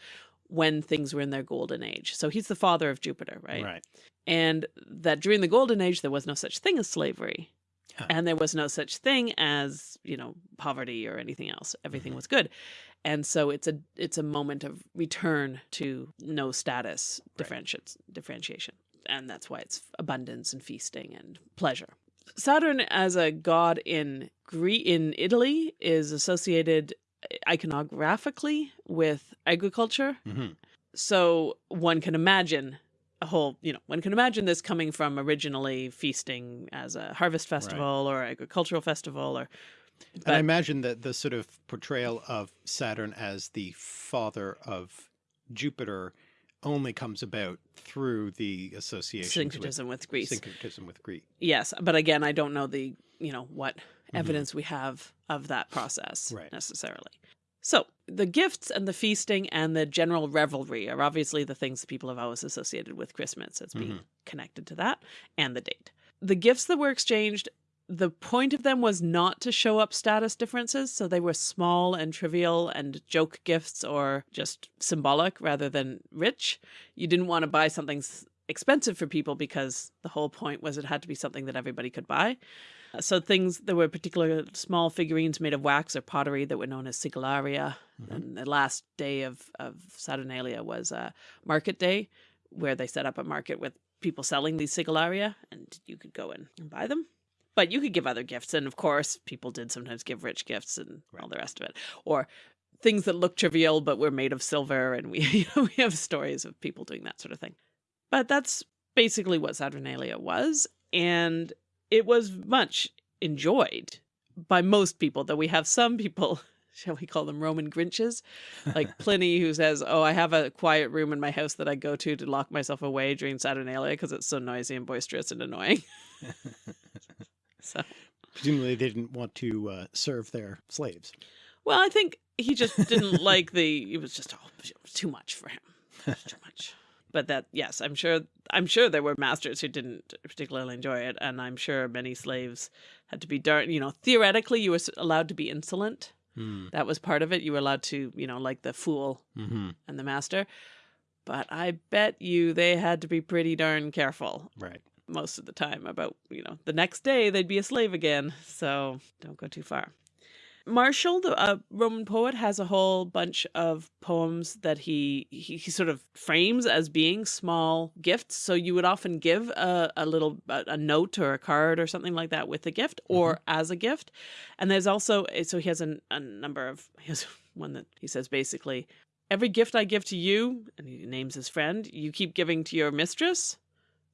when things were in their golden age. So he's the father of Jupiter, right? Right. And that during the golden age, there was no such thing as slavery. Huh. And there was no such thing as, you know, poverty or anything else. Everything mm -hmm. was good and so it's a it's a moment of return to no status differentiates right. differentiation and that's why it's abundance and feasting and pleasure saturn as a god in Gre in italy is associated iconographically with agriculture mm -hmm. so one can imagine a whole you know one can imagine this coming from originally feasting as a harvest festival right. or agricultural festival or but, and I imagine that the sort of portrayal of Saturn as the father of Jupiter only comes about through the association syncretism with, with, Greece. Syncretism with Greece. Yes, but again, I don't know the you know what mm-hmm. evidence mm -hmm. we have of that process right. necessarily. So the gifts and the feasting and the general revelry are obviously the things that people have always associated with Christmas as being mm -hmm. connected to that and the date. The gifts that were exchanged the point of them was not to show up status differences, so they were small and trivial and joke gifts or just symbolic rather than rich. You didn't want to buy something expensive for people because the whole point was it had to be something that everybody could buy. So things, there were particular small figurines made of wax or pottery that were known as sigillaria. Mm -hmm. And the last day of, of Saturnalia was a market day where they set up a market with people selling these sigillaria and you could go in and buy them. But you could give other gifts. And of course, people did sometimes give rich gifts and right. all the rest of it. Or things that look trivial but were made of silver. And we, you know, we have stories of people doing that sort of thing. But that's basically what Saturnalia was. And it was much enjoyed by most people, though we have some people shall we call them Roman Grinches? Like Pliny, who says, Oh, I have a quiet room in my house that I go to to lock myself away during Saturnalia because it's so noisy and boisterous and annoying. So presumably they didn't want to uh, serve their slaves. Well, I think he just didn't like the. It was just oh, it was too much for him. too much. But that yes, I'm sure. I'm sure there were masters who didn't particularly enjoy it, and I'm sure many slaves had to be darn. You know, theoretically, you were allowed to be insolent. Hmm. That was part of it. You were allowed to, you know, like the fool mm -hmm. and the master. But I bet you they had to be pretty darn careful. Right most of the time about, you know, the next day they'd be a slave again. So don't go too far. Martial, the uh, Roman poet, has a whole bunch of poems that he, he, he sort of frames as being small gifts. So you would often give a, a little a, a note or a card or something like that with a gift or mm -hmm. as a gift. And there's also so he has a, a number of he has one that he says basically every gift I give to you, and he names his friend, you keep giving to your mistress.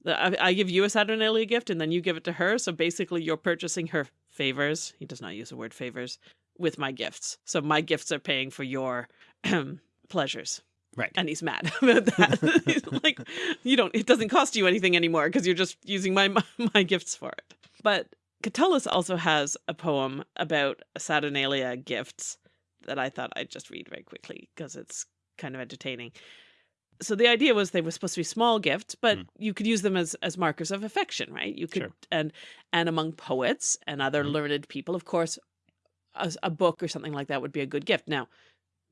I, I give you a Saturnalia gift and then you give it to her. So basically you're purchasing her favors. He does not use the word favors with my gifts. So my gifts are paying for your pleasures. Right. And he's mad about that. like, you don't, it doesn't cost you anything anymore because you're just using my, my, my gifts for it. But Catullus also has a poem about Saturnalia gifts that I thought I'd just read very quickly because it's kind of entertaining so the idea was they were supposed to be small gifts, but mm. you could use them as as markers of affection, right? You could sure. and and among poets and other mm. learned people, of course, a, a book or something like that would be a good gift. Now,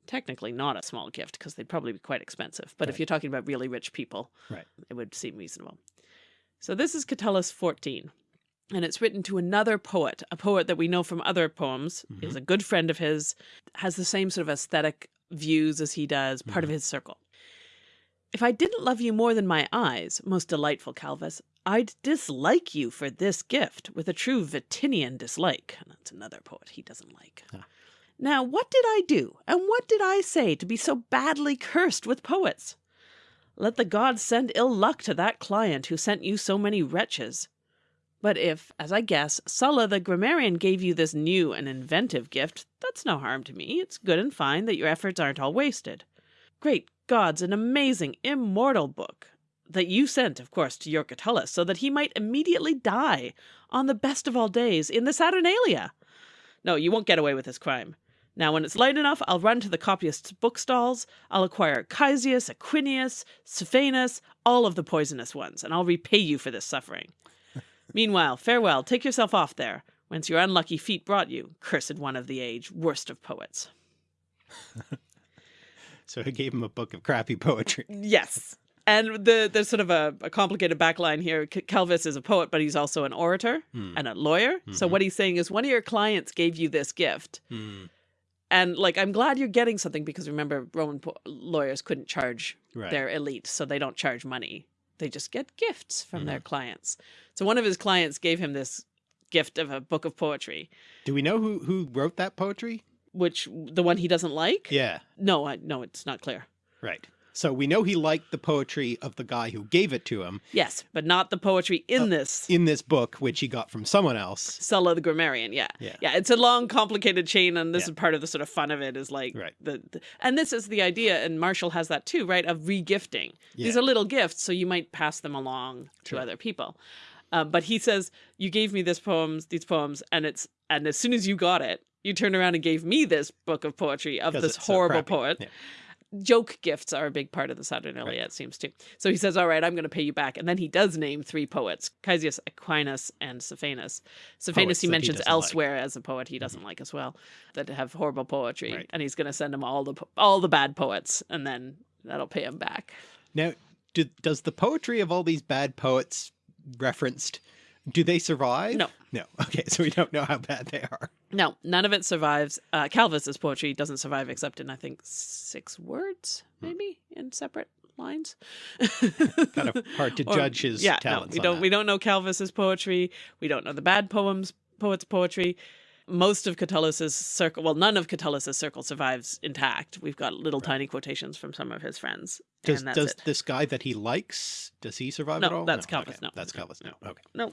technically not a small gift because they'd probably be quite expensive. But if you're talking about really rich people, Right. it would seem reasonable. So this is Catullus 14. And it's written to another poet, a poet that we know from other poems, is a good friend of his, has the same sort of aesthetic views as he does, part of his circle. If I didn't love you more than my eyes, most delightful Calvus, I'd dislike you for this gift with a true Vatinian dislike. That's another poet he doesn't like. Ah. Now, what did I do, and what did I say to be so badly cursed with poets? Let the gods send ill luck to that client who sent you so many wretches. But if, as I guess, Sulla the grammarian gave you this new and inventive gift, that's no harm to me. It's good and fine that your efforts aren't all wasted. Great gods, an amazing, immortal book that you sent, of course, to your Catullus so that he might immediately die on the best of all days in the Saturnalia. No, you won't get away with this crime. Now, when it's light enough, I'll run to the copyists' bookstalls. I'll acquire Caesius, Aquinius, Suffenus, all of the poisonous ones, and I'll repay you for this suffering. Meanwhile, farewell, take yourself off there, whence your unlucky feet brought you, cursed one of the age, worst of poets. So he gave him a book of crappy poetry. Yes. And the there's sort of a, a complicated backline here. C- Calvus is a poet, but he's also an orator Hmm. and a lawyer. So Mhm. what he's saying is one of your clients gave you this gift. Hmm. And like, I'm glad you're getting something because remember, Roman po- lawyers couldn't charge Right. their elite, so they don't charge money. They just get gifts from Mm-hmm. their clients. So one of his clients gave him this gift of a book of poetry, Do we know who who wrote that poetry? Which the one he doesn't like. Yeah. No, I, no, it's not clear. Right. So we know he liked the poetry of the guy who gave it to him Yes, but not the poetry in Uh, this. in this book, which he got from someone else. Sulla the grammarian, yeah. Yeah. Yeah, it's a long, complicated chain, and this Yeah. is part of the sort of fun of it is like Right. the, the and this is the idea, and Martial has that too, right? Of regifting. These Yeah. are little gifts, so you might pass them along to other people. Um, but he says, You gave me this poems, these poems, and it's and as soon as you got it, you turned around and gave me this book of poetry of this it's so horrible poet. Yeah. Joke gifts are a big part of the Saturnalia, it seems to. So he says, All right, I'm going to pay you back. And then he does name three poets Caesius, Aquinas, and. Suffenus Poets he that he mentions like. Mm-hmm. elsewhere as a poet he doesn't like as well, that have horrible poetry. Right. And he's going to send him all the all the bad poets, and then that'll pay him back. Now, do, does the poetry of all these bad poets referenced, do they survive? No. No. Okay, so we don't know how bad they are. No, none of it survives. Uh, Calvus's poetry doesn't survive except in, I think, six words, Hmm. maybe in separate lines. Kind of hard to Or- judge his yeah, talents. No, we on don't. that. We don't know Calvus's poetry. We don't know the bad poems poets' poetry. Most of Catullus's circle, well, none of Catullus's circle survives intact. We've got little tiny quotations from some of his friends, Does, does it. this guy that he likes, does he survive No, at all? that's okay, Calvus, no. That's Calvus. No. Okay. No,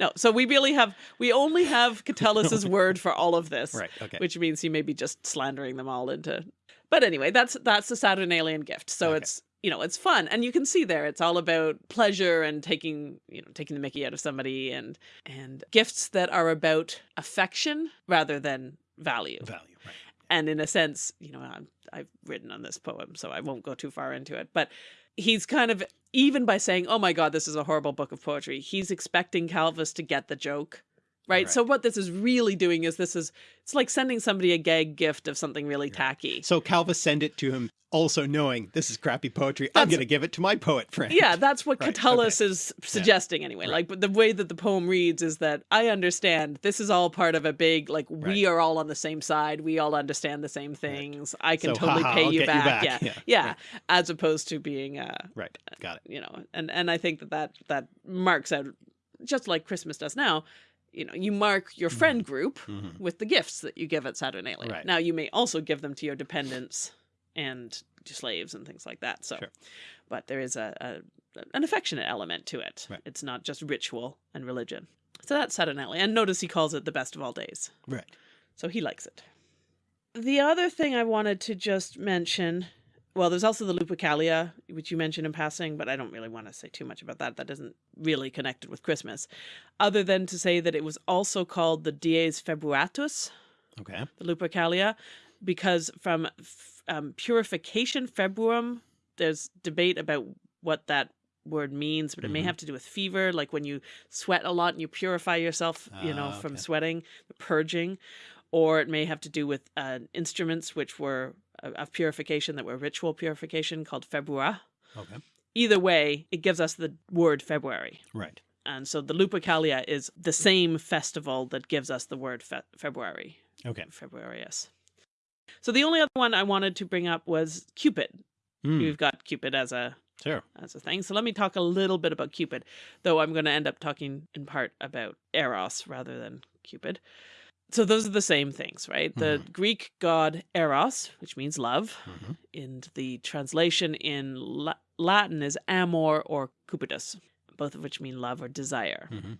no. So we really have we only have Catullus's word for all of this, Right. Okay. which means he may be just slandering them all into. But anyway, that's that's the Saturnalian gift. So Okay. it's you know it's fun, and you can see there it's all about pleasure and taking you know taking the Mickey out of somebody, and and gifts that are about affection rather than value. Value. Right. And in a sense, you know, I'm, I've written on this poem, so I won't go too far into it. But he's kind of, even by saying, oh my God, this is a horrible book of poetry, he's expecting Calvus to get the joke. Right? Right. So what this is really doing is this is, it's like sending somebody a gag gift of something really tacky. So Calvus send it to him, also knowing this is crappy poetry. I'm going to give it to my poet friend. Yeah, that's what Right, Catullus is suggesting anyway. Right. Like but the way that the poem reads is that I understand this is all part of a big like we are all on the same side. We all understand the same things. I can So, totally haha, pay you get you back. back. Yeah. Yeah, Yeah. right. As opposed to being uh Right. Got it. you know, and and I think that that that marks out just like Christmas does now. You know, you mark your friend group Mhm. with the gifts that you give at Saturnalia. Right. Now you may also give them to your dependents and to slaves and things like that. So, Sure. but there is a, a an affectionate element to it. Right. It's not just ritual and religion. So that's Saturnalia, and notice he calls it the best of all days. Right. So he likes it. The other thing I wanted to just mention, well, there's also the Lupercalia, which you mentioned in passing, but I don't really want to say too much about that. That isn't really connected with Christmas, other than to say that it was also called the Dies Februatus, Okay. the Lupercalia, because from f- um, purification februum, there's debate about what that word means, but it may Mhm. have to do with fever, like when you sweat a lot and you purify yourself, you know, Ah, from okay. sweating, the purging, or it may have to do with uh, instruments which were uh, of purification that were ritual purification called Februar. Okay. Either way, it gives us the word February. Right. And so the Lupercalia is the same festival that gives us the word fe February. Okay. Februarius. So the only other one I wanted to bring up was Cupid. Mm, We've got Cupid as a sure. as a thing. So let me talk a little bit about Cupid, though I'm going to end up talking in part about Eros rather than Cupid. So those are the same things, right? The Greek god Eros, which means love, Mhm. and the translation in La- Latin is amor or cupidus, both of which mean love or desire. Mhm.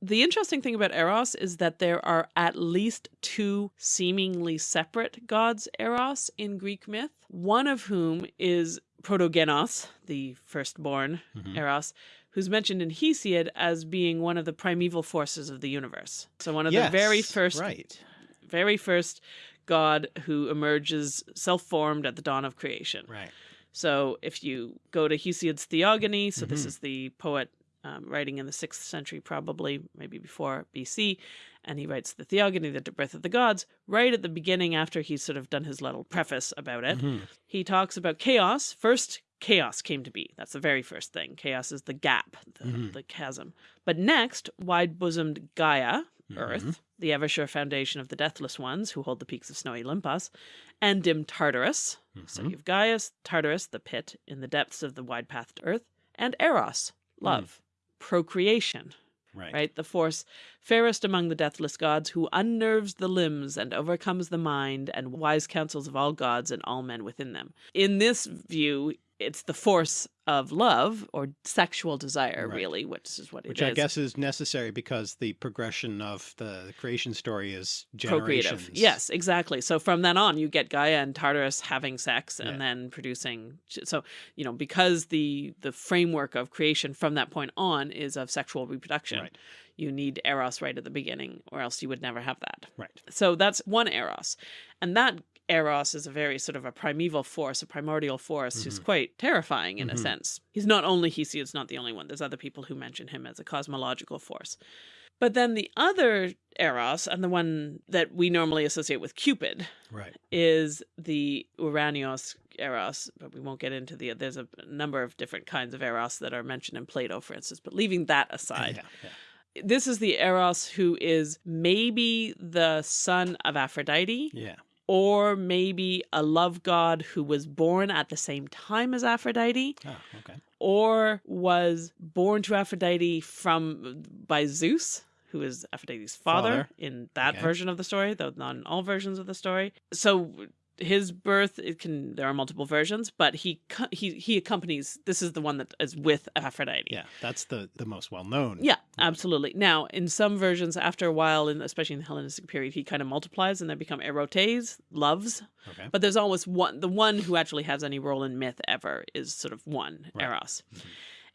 The interesting thing about Eros is that there are at least two seemingly separate gods Eros in Greek myth, one of whom is Protogonos, the firstborn Mhm. Eros, who's mentioned in Hesiod as being one of the primeval forces of the universe. So one of Yes, the very first Right. very first god who emerges self-formed at the dawn of creation. Right. So if you go to Hesiod's Theogony, so this Mhm. is the poet um, writing in the sixth century, probably maybe before BC, and he writes the Theogony, the birth of the gods, right at the beginning after he's sort of done his little preface about it. Mhm. He talks about chaos. First, chaos came to be. That's the very first thing. Chaos is the gap, the, Mhm. the chasm. But next, wide bosomed Gaia, Earth, Mhm. the ever sure foundation of the deathless ones who hold the peaks of snowy Olympus, and dim Tartarus. So Mhm. you've Gaius, Tartarus, the pit in the depths of the wide pathed earth, and Eros, love, procreation, Right. right? The force fairest among the deathless gods who unnerves the limbs and overcomes the mind and wise counsels of all gods and all men within them. In this view, it's the force of love or sexual desire, Right. really, which is what it is. Which I guess is necessary because the progression of the creation story is procreative. generations. Yes, exactly. So from then on, you get Gaia and Tartarus having sex and Yeah. then producing. So you know, because the the framework of creation from that point on is of sexual reproduction, Right. you need Eros right at the beginning, or else you would never have that. Right. So that's one Eros, and that Eros is a very sort of a primeval force, a primordial force who's Mhm. quite terrifying in Mhm. a sense. He's not only Hesiod's not the only one. There's other people who mention him as a cosmological force. But then the other Eros, and the one that we normally associate with Cupid, Right. is the Uranios Eros, but we won't get into the. There's a number of different kinds of Eros that are mentioned in Plato, for instance. But leaving that aside, Yeah. Yeah. this is the Eros who is maybe the son of Aphrodite, Yeah. Or maybe a love god who was born at the same time as Aphrodite, Oh, okay. or was born to Aphrodite from by Zeus, who is Aphrodite's father, Father. in that Okay. version of the story, though not in all versions of the story. So his birth it can there are multiple versions, but he he he accompanies this is the one that is with Aphrodite. Yeah. That's the the most well known. Yeah, absolutely. Now, in some versions, after a while, in especially in the Hellenistic period, he kind of multiplies and they become erotes, loves. Okay. But there's always one. The one who actually has any role in myth ever is sort of one Right. Eros, Mhm.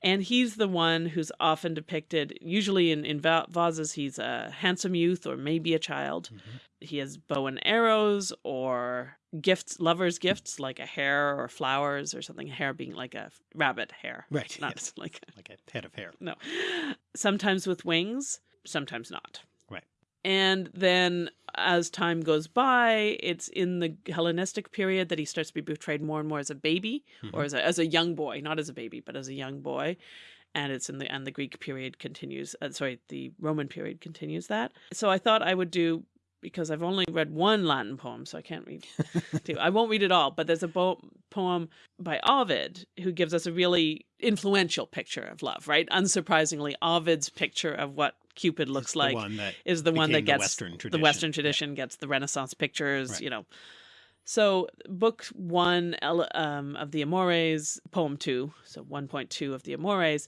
And he's the one who's often depicted. Usually in in va- vases, he's a handsome youth or maybe a child. Mhm. He has bow and arrows or gifts, lovers' gifts like a hare or flowers or something. Hare being like a rabbit hare, Right. not yes. like Like a head of hair. no. Sometimes with wings, sometimes not. And then as time goes by, it's in the Hellenistic period that he starts to be portrayed more and more as a baby or Mhm. as a, as a young boy, not as a baby, but as a young boy. And it's in the and the Greek period continues. Uh, sorry, the Roman period continues that. So I thought I would do because I've only read one Latin poem, so I can't read two. I won't read it all, but there's a bo- poem by Ovid who gives us a really influential picture of love, right? Unsurprisingly, Ovid's picture of what Cupid looks like one that is the one that became the gets Western the. Western tradition, gets the Renaissance pictures, Right. you know. So, book one um, of the Amores, poem two, so 1.2 of the Amores,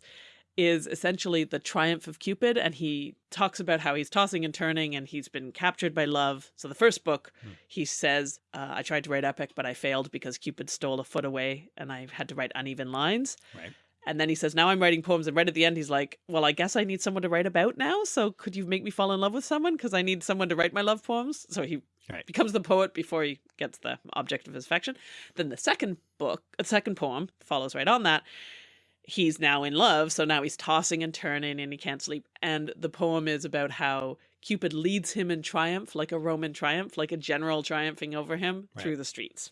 is essentially the triumph of Cupid. And he talks about how he's tossing and turning and he's been captured by love. So, the first book, Hmm. he says, uh, I tried to write epic, but I failed because Cupid stole a foot away and I had to write uneven lines. Right. And then he says, Now I'm writing poems. And right at the end, he's like, Well, I guess I need someone to write about now. So could you make me fall in love with someone? Because I need someone to write my love poems. So he Right. becomes the poet before he gets the object of his affection. Then the second book, a second poem follows right on that. He's now in love. So now he's tossing and turning and he can't sleep. And the poem is about how Cupid leads him in triumph, like a Roman triumph, like a general triumphing over him Right. through the streets.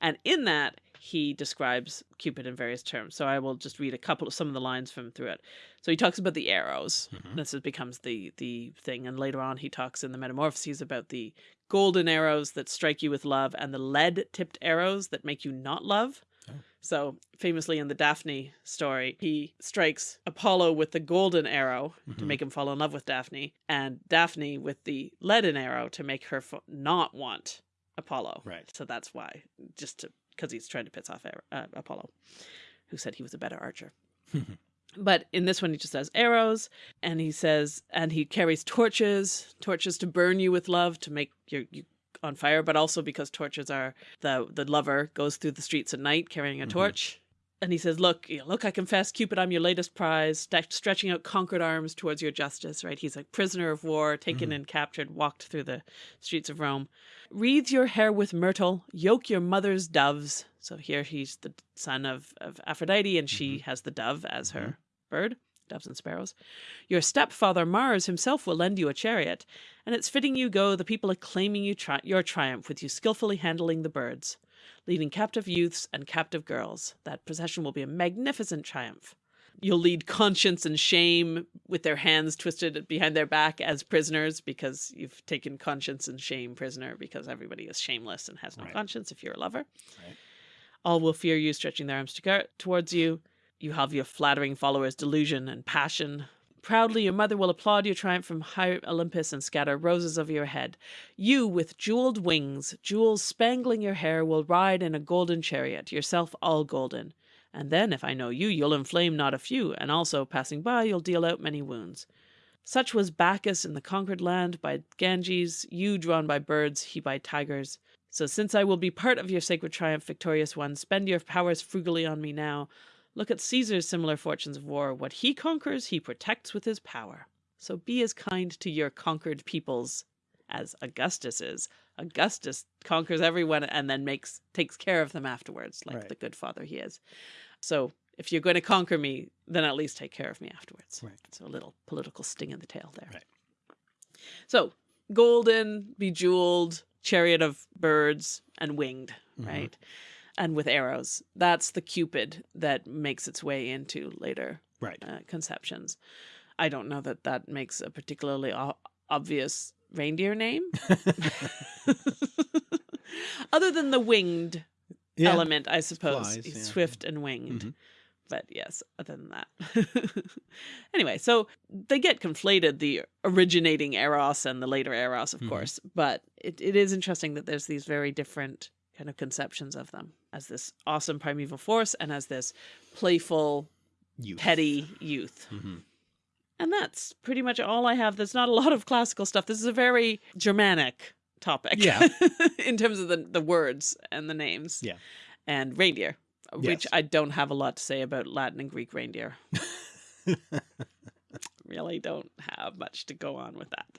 And in that, he describes Cupid in various terms. So I will just read a couple of some of the lines from through it. So he talks about the arrows. Mhm. This becomes the the thing, and later on he talks in the Metamorphoses about the golden arrows that strike you with love and the lead tipped arrows that make you not love. Oh. So famously in the Daphne story, he strikes Apollo with the golden arrow to Mhm. make him fall in love with Daphne, and Daphne with the leaden arrow to make her not want Apollo. Right. So that's why, just to because he's trying to piss off uh, Apollo, who said he was a better archer. but in this one, he just has arrows, and he says, and he carries torches, torches to burn you with love to make your you on fire, but also because torches are the the lover goes through the streets at night carrying a Mhm. torch. And he says, "Look, you know, look, I confess, Cupid, I'm your latest prize, stretching out conquered arms towards your justice." Right? He's a prisoner of war, taken Mhm. and captured, walked through the streets of Rome. Wreathe your hair with myrtle, yoke your mother's doves. So here he's the son of, of Aphrodite, and she has the dove as her bird, doves and sparrows. Your stepfather Mars himself will lend you a chariot, and it's fitting you go, the people acclaiming you tri- your triumph with you skillfully handling the birds, leading captive youths and captive girls. That procession will be a magnificent triumph. You'll lead conscience and shame with their hands twisted behind their back as prisoners because you've taken conscience and shame prisoner because everybody is shameless and has no Right. conscience if you're a lover. Right. All will fear you, stretching their arms to towards you. You have your flattering followers' delusion and passion. Proudly, your mother will applaud your triumph from high Olympus and scatter roses over your head. You, with jeweled wings, jewels spangling your hair, will ride in a golden chariot, yourself all golden. And then, if I know you, you'll inflame not a few, and also, passing by, you'll deal out many wounds. Such was Bacchus in the conquered land by Ganges, you drawn by birds, he by tigers. So since I will be part of your sacred triumph, victorious one, spend your powers frugally on me now. Look at Caesar's similar fortunes of war. What he conquers, he protects with his power. So be as kind to your conquered peoples as Augustus is. Augustus conquers everyone and then makes takes care of them afterwards, like Right. the good father he is. So if you're going to conquer me, then at least take care of me afterwards. Right. So a little political sting in the tail there. Right. So golden, bejeweled, chariot of birds, and winged, Mhm. right? And with arrows. That's the Cupid that makes its way into later Right. uh, conceptions. I don't know that that makes a particularly o- obvious reindeer name. Other than the winged Yeah. element, I suppose. flies, yeah. Swift and winged. Mhm. But yes, other than that. anyway, so they get conflated, the originating Eros and the later Eros, of Mhm. course. But it, it is interesting that there's these very different kind of conceptions of them as this awesome primeval force and as this playful, Youth. petty youth. Mhm. And that's pretty much all I have. There's not a lot of classical stuff. This is a very Germanic topic. Yeah. in terms of the, the words and the names. Yeah. And reindeer, which Yes. I don't have a lot to say about Latin and Greek reindeer. really don't have much to go on with that.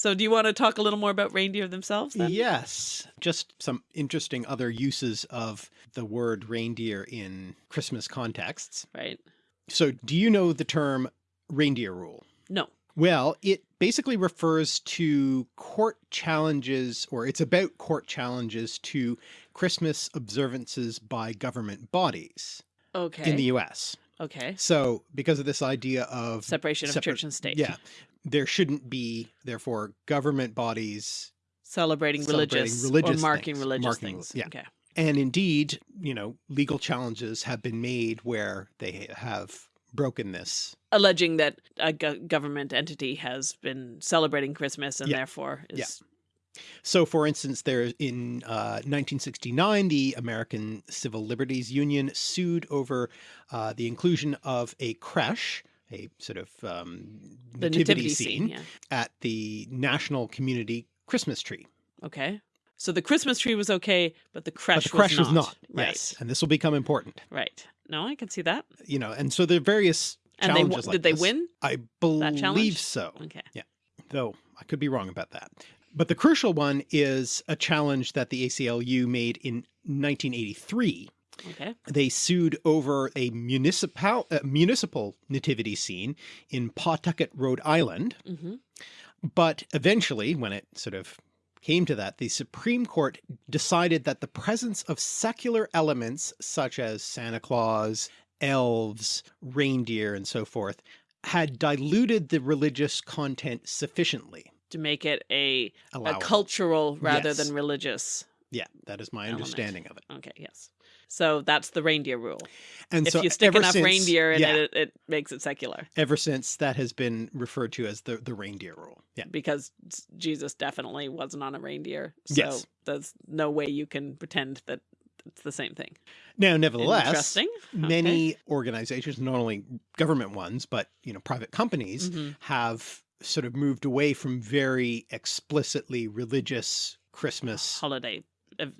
So do you want to talk a little more about reindeer themselves then? Yes, just some interesting other uses of the word reindeer in Christmas contexts. Right. So do you know the term reindeer rule? No. Well, it basically refers to court challenges, or it's about court challenges to Christmas observances by government bodies Okay. in the US. okay. So because of this idea of Separation of separate- church and state. yeah, there shouldn't be, therefore, government bodies Celebrating, Celebrating religious, religious or marking things. religious Marking- things. yeah. Okay. And indeed, you know, legal challenges have been made where they have broken this. Alleging that a go- government entity has been celebrating Christmas and Yeah. therefore is Yeah. So for instance, there in uh, 1969, the American Civil Liberties Union sued over uh, the inclusion of a creche, a sort of um, the nativity, nativity scene, scene. Yeah. at the National Community Christmas tree. Okay. So the Christmas tree was okay, but the creche, but the creche was, was not. Right. Yes. And this will become important, Right. No, I can see that. you know, and so there are various And they challenges w- like did they this. win? I challenge? believe so. Okay. Yeah. Though I could be wrong about that. But the crucial one is a challenge that the ACLU made in 1983. Okay. They sued over a municipal uh, municipal nativity scene in Pawtucket, Rhode Island, hmm But eventually, when it sort of came to that, the Supreme Court decided that the presence of secular elements such as Santa Claus, elves, reindeer, and so forth had diluted the religious content sufficiently. To make it a, a cultural rather Yes. than religious. Yeah, that is my element. understanding of it. Okay, yes. So that's the reindeer rule. And if so you stick enough since- reindeer in yeah, it, it, makes it secular. ever since that has been referred to as the, the reindeer rule. Yeah. Because Jesus definitely wasn't on a reindeer. So Yes. there's no way you can pretend that it's the same thing. Now, nevertheless, many organizations, not only government ones, but, you know, private companies Mhm. have sort of moved away from very explicitly religious Christmas. Holiday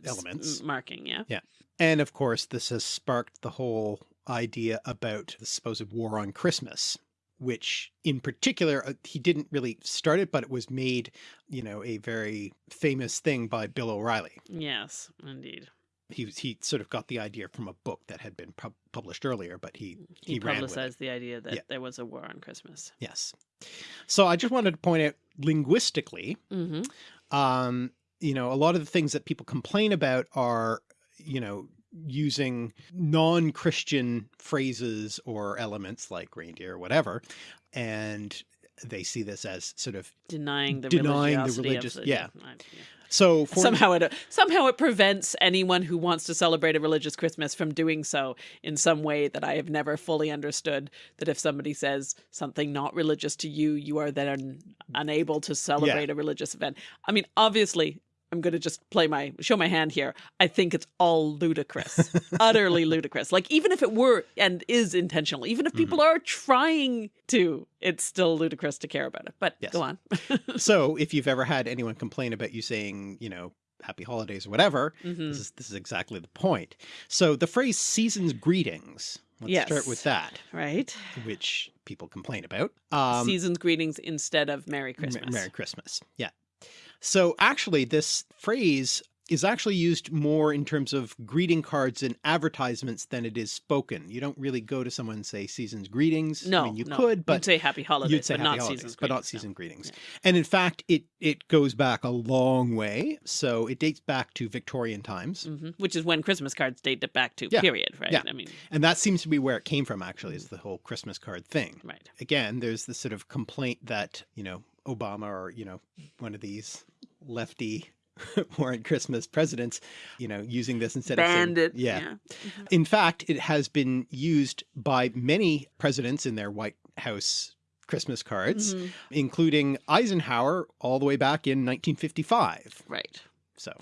Elements. marking, Yeah. yeah. And of course, this has sparked the whole idea about the supposed war on Christmas, which in particular, uh, he didn't really start it, but it was made, you know, a very famous thing by Bill O'Reilly. Yes, indeed. He, he sort of got the idea from a book that had been pub published earlier, but he, He, he publicized the idea that Yeah. there was a war on Christmas. Yes. So I just wanted to point out linguistically, hmm um, you know, a lot of the things that people complain about are, you know, using non-Christian phrases or elements like reindeer or whatever. And they see this as sort of, Denying the Denying the religious- the, yeah. I- so for, somehow it somehow it prevents anyone who wants to celebrate a religious Christmas from doing so in some way that I have never fully understood. That if somebody says something not religious to you, you are then unable to celebrate a religious event. I mean, obviously. I'm going to just play my show my hand here. I think it's all ludicrous, utterly ludicrous. Like even if it were and is intentional, even if people Mm-hmm. are trying to, it's still ludicrous to care about it. But Yes. go on. so if you've ever had anyone complain about you saying, you know, happy holidays or whatever, Mhm. this is, this is exactly the point. So the phrase season's greetings, let's start with that. Right? which people complain about. Um, Season's greetings instead of Merry Christmas. Merry Christmas. Yeah. So actually this phrase is actually used more in terms of greeting cards and advertisements than it is spoken. You don't really go to someone and say season's greetings. No, I mean, you no. could, but you'd say Happy Holidays, you'd say but happy not holidays, season's but not no. season greetings. Yeah. And in fact, it, it goes back a long way. So it dates back to Victorian times. Mhm. Which is when Christmas cards date it back to. Yeah, Period. Right. yeah. I mean, And that seems to be where it came from actually is the whole Christmas card thing. right. again, there's this sort of complaint that, you know, Obama or, you know, one of these lefty warrant Christmas presidents, you know, using this instead Banned of it. saying, yeah. In fact, it has been used by many presidents in their White House Christmas cards, Mhm. including Eisenhower all the way back in 1955. Right. So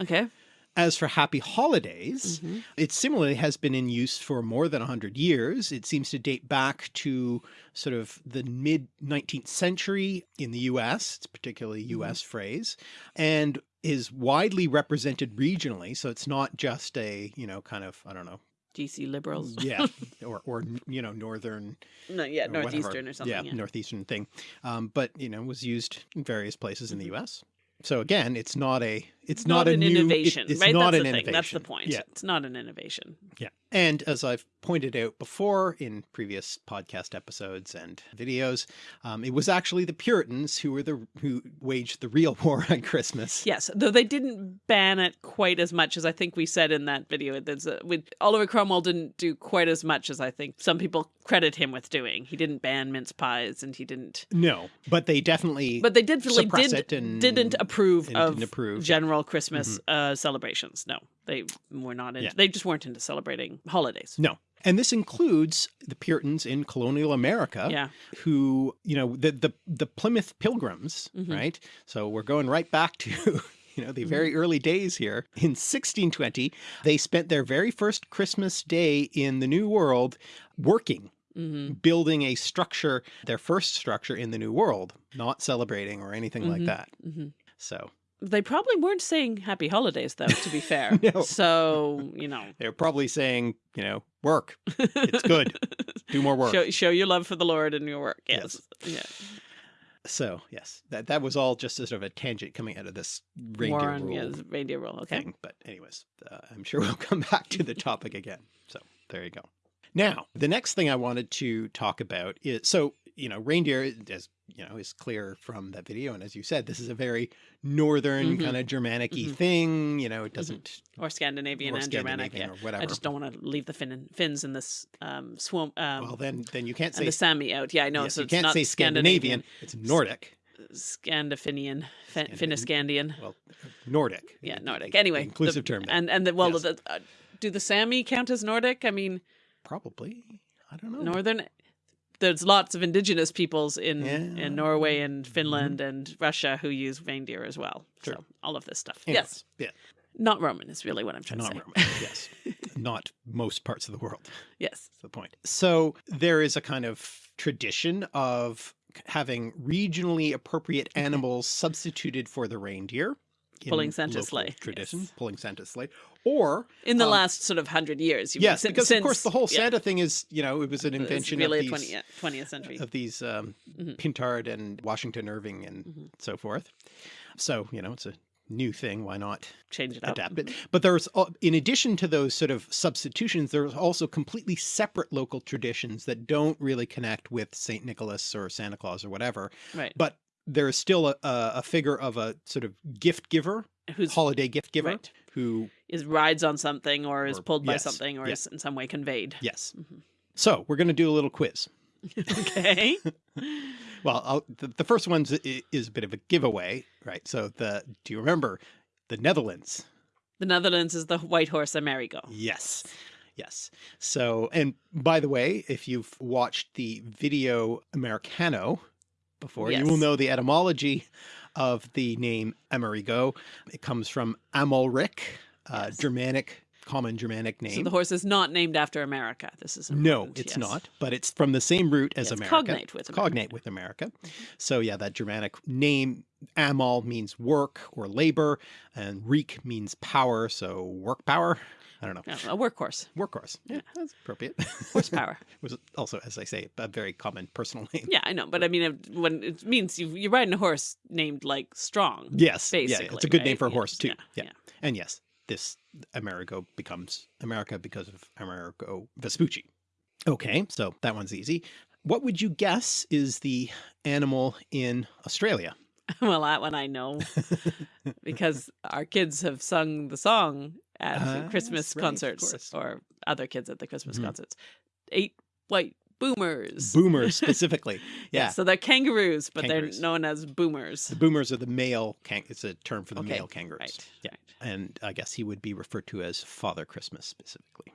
Okay. As for happy holidays, Mhm. it similarly has been in use for more than 100 years. It seems to date back to sort of the mid 19th century in the US, it's particularly US phrase, and is widely represented regionally. So it's not just a, you know, kind of, I don't know, DC liberals. yeah, or, or, you know, Northern No, yeah, or whatever. Northeastern or something. Yeah, Yeah. Northeastern thing. Um, but, you know, was used in various places in the Mhm. US. So again, it's not a, it's not, not, an new, it- innovation, it's right? not That's an the innovation. thing. That's the point. Yeah. It's not an innovation. Yeah. And as I've pointed out before in previous podcast episodes and videos, um, it was actually the Puritans who were the who waged the real war on Christmas. Yes, though they didn't ban it quite as much as I think we said in that video. There's a, with Oliver Cromwell didn't do quite as much as I think some people credit him with doing. He didn't ban mince pies, and he didn't. No, but they definitely But they did suppress did it and didn't approve of didn't approve, yeah. General Christmas uh, celebrations. No, they were not. Into, Yeah. They just weren't into celebrating holidays. no. And this includes the Puritans in colonial America Yeah. who, you know, the the the Plymouth Pilgrims, Mhm. right? So we're going right back to you know, the very early days here. In 1620, they spent their very first Christmas day in the New World working hmm building a structure, their first structure in the New World, not celebrating or anything like Mhm. that. hmm So They probably weren't saying Happy Holidays, though. To be fair, No. so you know, they're probably saying, you know, work, it's good, do more work. Show, show your love for the Lord in your work. Yes. Yes. Yeah. So yes, that, that was all just a sort of a tangent coming out of this reindeer Warren, rule yes, reindeer rule. Okay. thing. But anyways, uh, I'm sure we'll come back to the topic again. So there you go. Now, the next thing I wanted to talk about is, so, you know, reindeer, as you know, is clear from that video. And as you said, this is a very northern Mhm. kind of Germanic-y Mhm. thing. You know, it doesn't or Scandinavian or and Germanic. Yeah. or whatever. I just don't want to leave the Finn Finns in this um, swamp. Um, well, then then you can't say the Sami out. Yeah, I know. yes, so you it's can't not say Scandinavian. It's Nordic. Scandinavian, Fin- Scandinavian. Finniscandian. Well, Nordic. Yeah, Nordic. the Anyway, the- inclusive term. there. And and the, well, Yes. the, uh, do the Sami count as Nordic? I mean, probably. I don't know. northern. There's lots of indigenous peoples in Yeah. Mm-hmm. in Norway and Finland and Russia who use reindeer as well. Sure. So all of this stuff. Anyways, Yes, Yeah. not Roman is really what I'm trying Not to say. Roman. yes. Not most parts of the world. Yes. That's the point. So there is a kind of tradition of having regionally appropriate animals substituted for the reindeer. in Pulling Santa's sleigh, Tradition, yes. pulling Santa's sleigh. Or, In the Um, last sort of hundred years. yes, because of course the whole yeah, Santa thing is, you know, it was an invention really of these, 20th, 20th century. of these um, Mhm. Pintard and Washington Irving and Mhm. so forth. So, you know, it's a new thing. Why not Change it up. adapt it. But there's, in addition to those sort of substitutions, there's also completely separate local traditions that don't really connect with St. Nicholas or Santa Claus or whatever. Right. But there is still a, a figure of a sort of gift giver, Who's holiday gift giver, right. who, is rides on something or is Or- pulled by yes, something or yeah. is in some way conveyed. yes. Mhm. So we're going to do a little quiz. okay. Well, I'll, the, the first one is a bit of a giveaway, right? So the, do you remember the Netherlands? the Netherlands is the white horse Amerigo. Yes. Yes. So, and by the way, if you've watched the video Americano before, you will know the etymology of the name Amerigo. It comes from Amalric, uh, Yes. Germanic, common Germanic name. So the horse is not named after America. This is no, it's yes. not, but it's from the same root as it's America. cognate with America. cognate with America. So yeah, that Germanic name Amal means work or labor, and Reek means power. So work power. I don't know. Yeah, a workhorse, Workhorse. Yeah, that's appropriate. horsepower. was also, as I say, a very common personal name. yeah, I know, but I mean, it- when it means you, you're riding a horse named like strong. Yes, basically. yeah, it's a good name for a Yeah, horse too. Yeah, Yeah, yeah. and yes, this Amerigo becomes America because of Amerigo Vespucci. Okay, so that one's easy. What would you guess is the animal in Australia? well, that one I know because our kids have sung the song at the Christmas right, concerts or other kids at the Christmas Mhm. concerts. Eight white boomers. Boomers specifically. Yeah, Yeah, so they're kangaroos, but Kangaroos. they're known as boomers. the boomers are the male. Kang- it's a term for the Okay, male kangaroos. Right. Yeah, right. and I guess he would be referred to as Father Christmas specifically.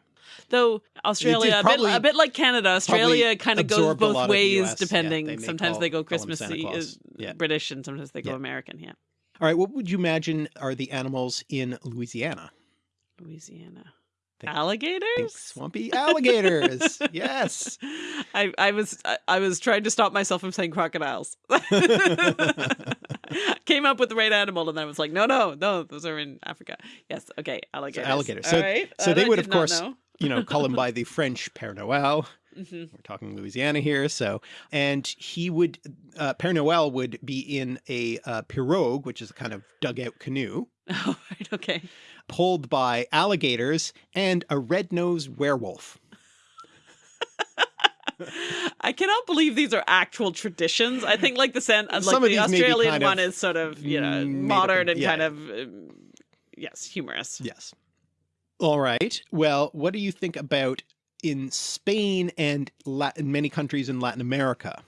Though Australia, a, bit, a bit like Canada, Australia kind of goes both of the ways yeah, depending. they sometimes they go call him Santa Christmassy, is Yeah. British, and sometimes they go. American. Yeah, All right, what would you imagine are the animals in Louisiana? Louisiana. Think- Alligators. Think swampy alligators. yes. I, I was I, I was trying to stop myself from saying crocodiles. Came up with the right animal, and then I was like, no, no, no, those are in Africa. Yes, okay, alligators. alligators. All So- right, so that they would, of course, know. you know, call him by the French Père Noël. Mhm. We're talking Louisiana here. So, and he would, uh, Père Noël would be in a uh, pirogue, which is a kind of dugout canoe, Oh, right, okay. Pulled by alligators and a red-nosed werewolf. I cannot believe these are actual traditions. I think like the San, like Some of the these may be Australian kind one of is sort of you know up modern and yeah. kind of um, yes humorous. Yes. All right. Well, what do you think about in Spain and Latin, many countries in Latin America?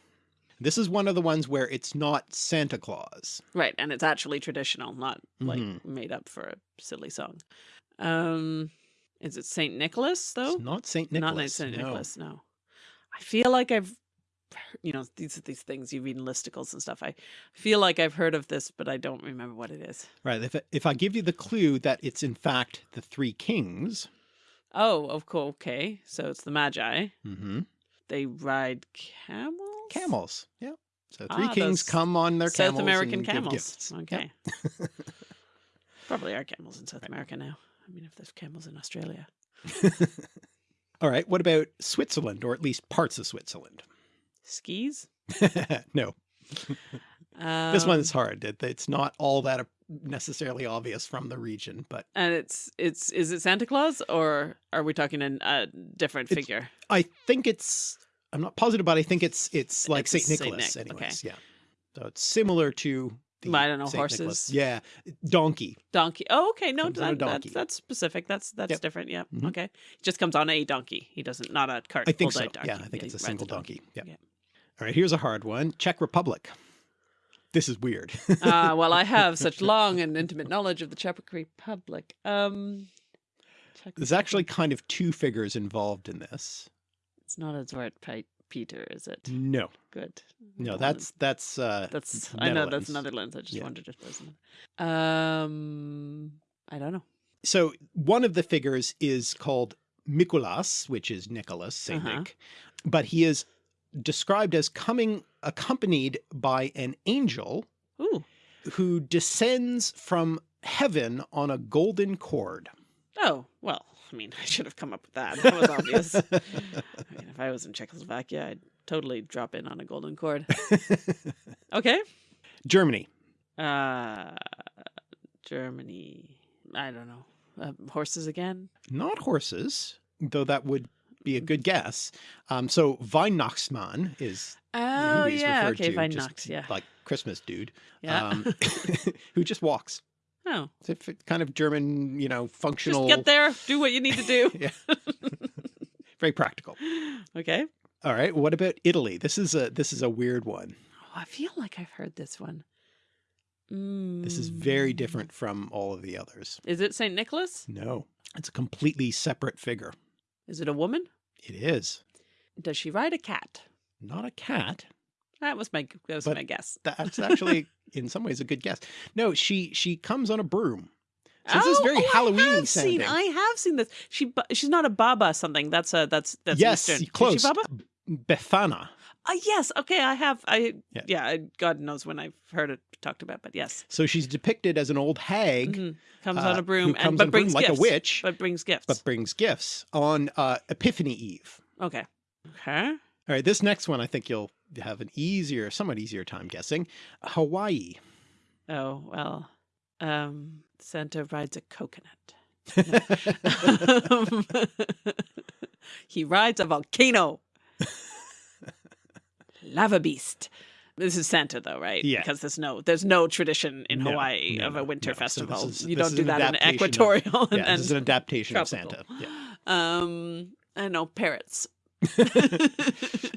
This is one of the ones where it's not Santa Claus. Right, and it's actually traditional, not like Mhm. made up for a silly song. Um, is it Saint Nicholas though? It's not Saint Nicholas. Not Saint no. Nicholas. No. I feel like I've, you know, these are these things you read in listicles and stuff. I feel like I've heard of this, but I don't remember what it is. Right. If, if I give you the clue that it's in fact the three kings, Oh, of course. Okay, so it's the Magi. hmm They ride camels. Camels. Yeah. So three Ah, kings come on their camels. South American camels. gifts. Yep. Okay. Probably are camels in South America now. I mean, if there's camels in Australia. All right. What about Switzerland, or at least parts of Switzerland? Skis. no, Um, this one's hard. It, it's not all that necessarily obvious from the region, but And it's it's is it Santa Claus or are we talking in a different figure? I think it's. I'm not positive, but I think it's it's like It's Saint Saint Nicholas, Nick, okay. anyways. Yeah. So it's similar to the I don't know, Saint Nicholas. horses. Yeah, donkey. Donkey. Oh, okay. No, that, that's donkey. that's specific. That's that's Yep. different. Yeah. Mhm. Okay. Just comes on a donkey. He doesn't not a cart. I think so. donkey. Yeah, I think he it's a single donkey. Yeah. Yeah. All right, here's a hard one. Czech Republic. This is weird. uh, well, I have such long and intimate knowledge of the Czech Republic. Um, Czech There's actually kind of two figures involved in this. It's not a Zwart Pe- Peter, is it? No, Good. no, that's that's uh that's I know that's Netherlands. Netherlands. I just Yeah. wondered if there's was. Um, I don't know. So one of the figures is called Mikulas, which is Nicholas, Saint Uh-huh. Nick, but he is described as coming accompanied by an angel Ooh. who descends from heaven on a golden cord. Oh well. I mean, I should have come up with that. That was obvious. I mean, if I was in Czechoslovakia, I'd totally drop in on a golden cord. Okay. Germany. Uh, Germany. I don't know. Uh, horses again. Not horses, though that would be a good guess. Um, so Weihnachtsmann is Oh who he's yeah. referred Okay. to, just Yeah. like Christmas dude, Yeah. um, who just walks. Oh. It's a kind of German, you know, functional. Just get there. Do what you need to do. yeah. Very practical. okay. All right. What about Italy? This is a this is a weird one. Oh, I feel like I've heard this one. This is very different from all of the others. Is it Saint Nicholas? No, it's a completely separate figure. Is it a woman? It is Does she ride a cat? not a cat. That was my that was But- my guess. That's actually, in some ways, a good guess. No, she she comes on a broom. So this is very oh, I Halloween have seen. sounding. I have seen this. She she's not a baba something. That's a that's that's yes, Eastern. close. Is she baba? Befana. Uh, yes. Okay. I have. I Yeah. yeah. God knows when I've heard it talked about, but yes. So she's depicted as an old hag Mhm. Comes uh, on a broom and but a broom brings like gifts. a witch, But brings gifts. but brings gifts on uh, Epiphany Eve. okay. Okay. All right, this next one I think you'll have an easier, somewhat easier time guessing. Hawaii. Oh well. Um, Santa rides a coconut. he rides a volcano. Lava beast. This is Santa though, right? Yeah. Because there's no there's no tradition in No, Hawaii no, of a winter no. Festival. this is- you don't do that in adaptation of- equatorial and, Yeah, this is an adaptation of. Santa. Yeah. Um I know, parrots.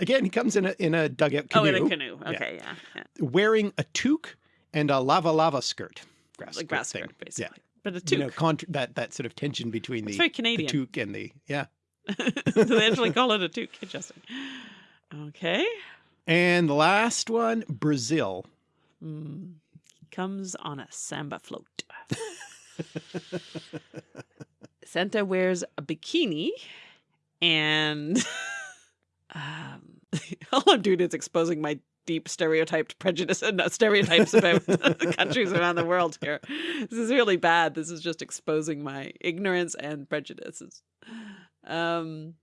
Again, he comes in a in a dugout Oh, canoe, in a canoe. Okay, yeah. yeah. wearing a toque and a lava lava skirt. Grass Like grass skirt, basically. Yeah. But a toque. You know, that that sort of tension between the, very the Canadian. toque and the yeah. Do they actually call it a toque? Interesting. Okay. And the last one, Brazil. Hmm. Comes on a samba float. Santa wears a bikini and um, all I'm doing is exposing my deep stereotyped prejudice and uh, stereotypes about the countries around the world here. This is really bad. This is just exposing my ignorance and prejudices. Um,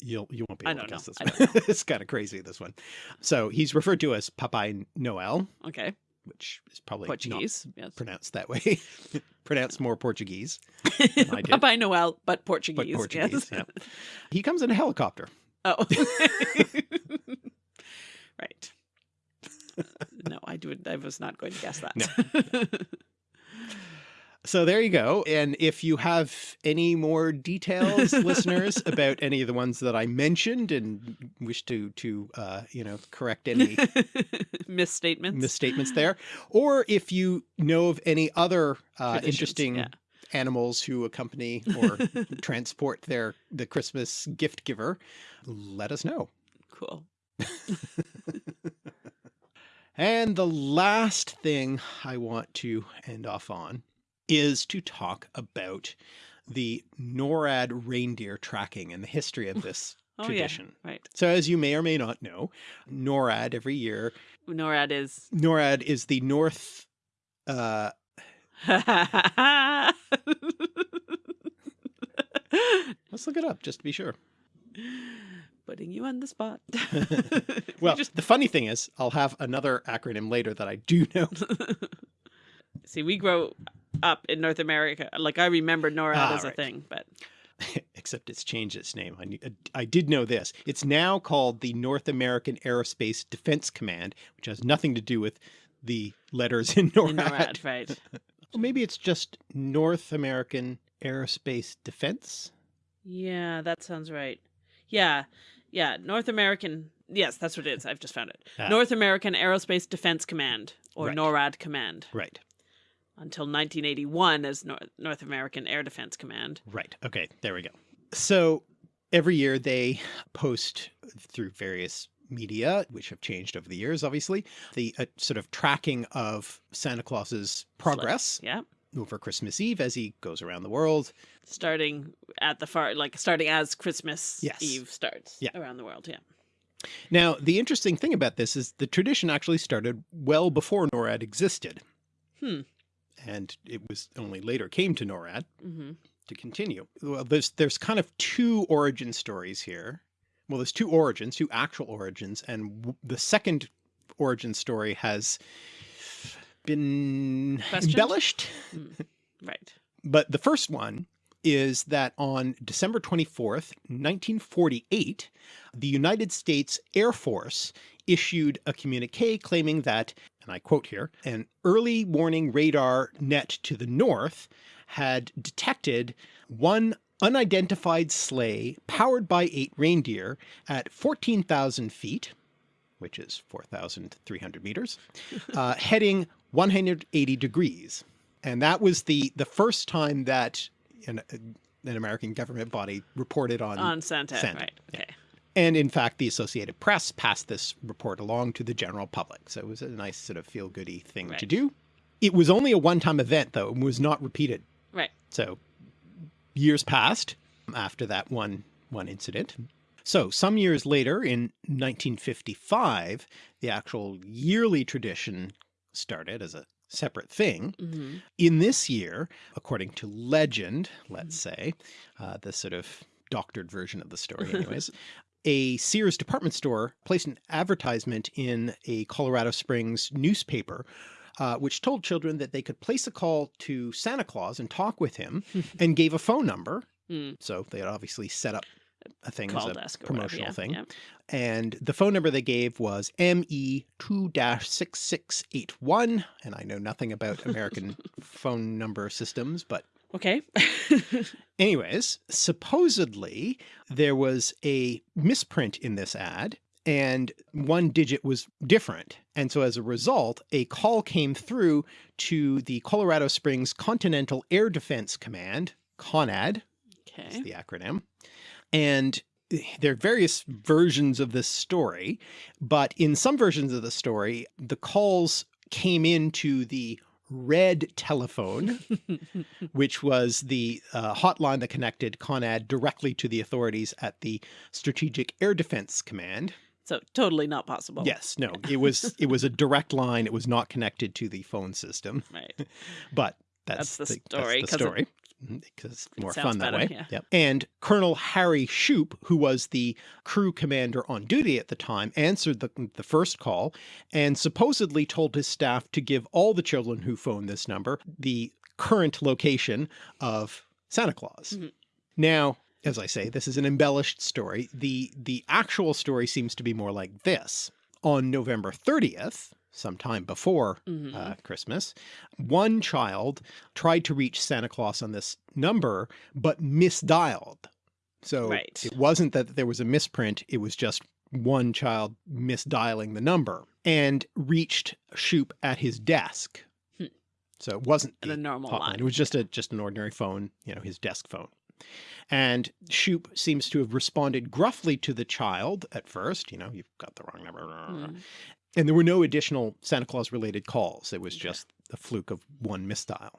You'll you won't be able to guess this one. It's kind of crazy this one. So he's referred to as Papai Noel, okay. Which is probably Portuguese. Yes. pronounced that way. pronounced more Portuguese, I did. Papai Noel, but but Portuguese. Portuguese. yes. Yeah. He comes in a helicopter. Oh. right. Uh, no, I do. I was not going to guess that. So there you go. And if you have any more details, listeners, about any of the ones that I mentioned and wish to to uh, you know correct any Misstatements. misstatements there, or if you know of any other uh, interesting yeah. animals who accompany or transport their the Christmas gift giver, let us know. cool. And the last thing I want to end off on is to talk about the NORAD reindeer tracking and the history of this Oh tradition. yeah. Right. So as you may or may not know, NORAD every year, NORAD is. NORAD is the North uh let's look it up just to be sure. Putting you on the spot. Well, just the funny thing is I'll have another acronym later that I do know. see, we grow up in North America. Like I remember NORAD Ah, as a thing, but except it's changed its name. I, knew- I did know this. It's now called the North American Aerospace Defense Command, which has nothing to do with the letters in NORAD. In NORAD, right. Or maybe it's just North American Aerospace Defense. Yeah, that sounds right. Yeah. Yeah, North American. Yes, that's what it is. I've just found it. Ah. North American Aerospace Defense Command or Right. NORAD Command Right. Until 1981 as Nor- North American Air Defense Command. Right. Okay. There we go. So every year they post through various media, which have changed over the years, obviously, the uh, sort of tracking of Santa Claus's progress Yeah. over Christmas Eve as he goes around the world. Starting at the far like starting as Christmas Yes. Eve starts Yeah. around the world, yeah. Now, the interesting thing about this is the tradition actually started well before NORAD existed. Hmm. And it was only later came to NORAD Mhm. to continue. Well, there's there's kind of two origin stories here. Well, there's two origins, two actual origins, and w- the second origin story has been Questioned? embellished. Right. But the first one is that on December 24th, 1948, the United States Air Force issued a communique claiming that, and I quote here, an early warning radar net to the north had detected one unidentified sleigh powered by eight reindeer at 14,000 feet, which is 4,300 meters, uh, heading 180 degrees. And that was the, the first time that an, an American government body reported on, On Santa, Santa, right. yeah. And in fact, the Associated Press passed this report along to the general public. So it was a nice sort of feel-goody thing to do. It was only a one-time event though, and was not repeated. Right. So years passed after that one one incident. So some years later in 1955, the actual yearly tradition started as a separate thing. hmm In this year, according to legend, let's say, uh, the sort of doctored version of the story anyways, a Sears department store placed an advertisement in a Colorado Springs newspaper uh, which told children that they could place a call to Santa Claus and talk with him and gave a phone number. Mm. So they had obviously set up a thing Call as a desk or whatever, promotional yeah, thing. yeah. And the phone number they gave was ME 2 6681. And I know nothing about American phone number systems, but Okay. anyways, supposedly there was a misprint in this ad and one digit was different. And so as a result, a call came through to the Colorado Springs Continental Air Defense Command, CONAD, okay. is the acronym. And there are various versions of this story, but in some versions of the story, the calls came into the red telephone, which was the uh, hotline that connected CONAD directly to the authorities at the Strategic Air Defense Command. So totally not possible. Yes, no, it was it was a direct line. It was not connected to the phone system, Right. but that's, That's the the, story, That's the story because it's more sounds fun that better, way. yeah. Yep. And Colonel Harry Shoup, who was the crew commander on duty at the time, answered the, the first call and supposedly told his staff to give all the children who phoned this number the current location of Santa Claus. Mhm. Now, as I say, this is an embellished story. The the actual story seems to be more like this. On November 30th, sometime before Mhm. uh, Christmas, one child tried to reach Santa Claus on this number, but misdialed. So Right. it wasn't that there was a misprint, it was just one child misdialing the number and reached Shoup at his desk. Hmm. So it wasn't a the normal hotline. line. It was just a just an ordinary phone, you know, his desk phone. And Shoup seems to have responded gruffly to the child at first, you know, you've got the wrong number. Mm. And there were no additional Santa Claus related calls. It was just a fluke of one misdial.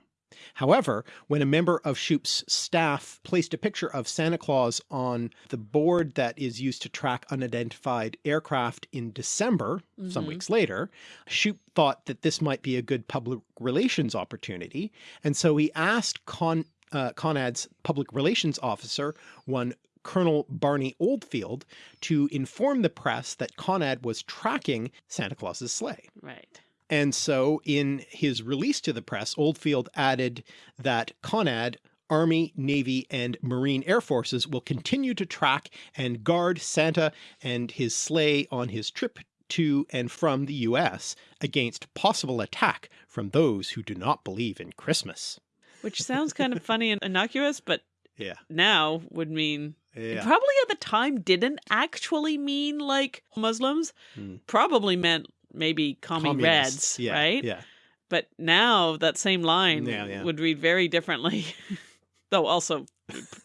However, when a member of Shoup's staff placed a picture of Santa Claus on the board that is used to track unidentified aircraft in December, some Mhm. weeks later, Shoup thought that this might be a good public relations opportunity. And so he asked Con, uh, Conad's public relations officer, one Colonel Barney Oldfield, to inform the press that Conad was tracking Santa Claus's sleigh. Right. And so in his release to the press, Oldfield added that Conad Army, Navy, and Marine Air Forces will continue to track and guard Santa and his sleigh on his trip to and from the US against possible attack from those who do not believe in Christmas. Which sounds kind of funny and innocuous, but Yeah. now would mean Yeah. probably at the time didn't actually mean like Muslims. Hmm. Probably meant maybe commie Communists. reds, Yeah. right? Yeah. But now that same line Yeah, yeah. would read very differently. Though also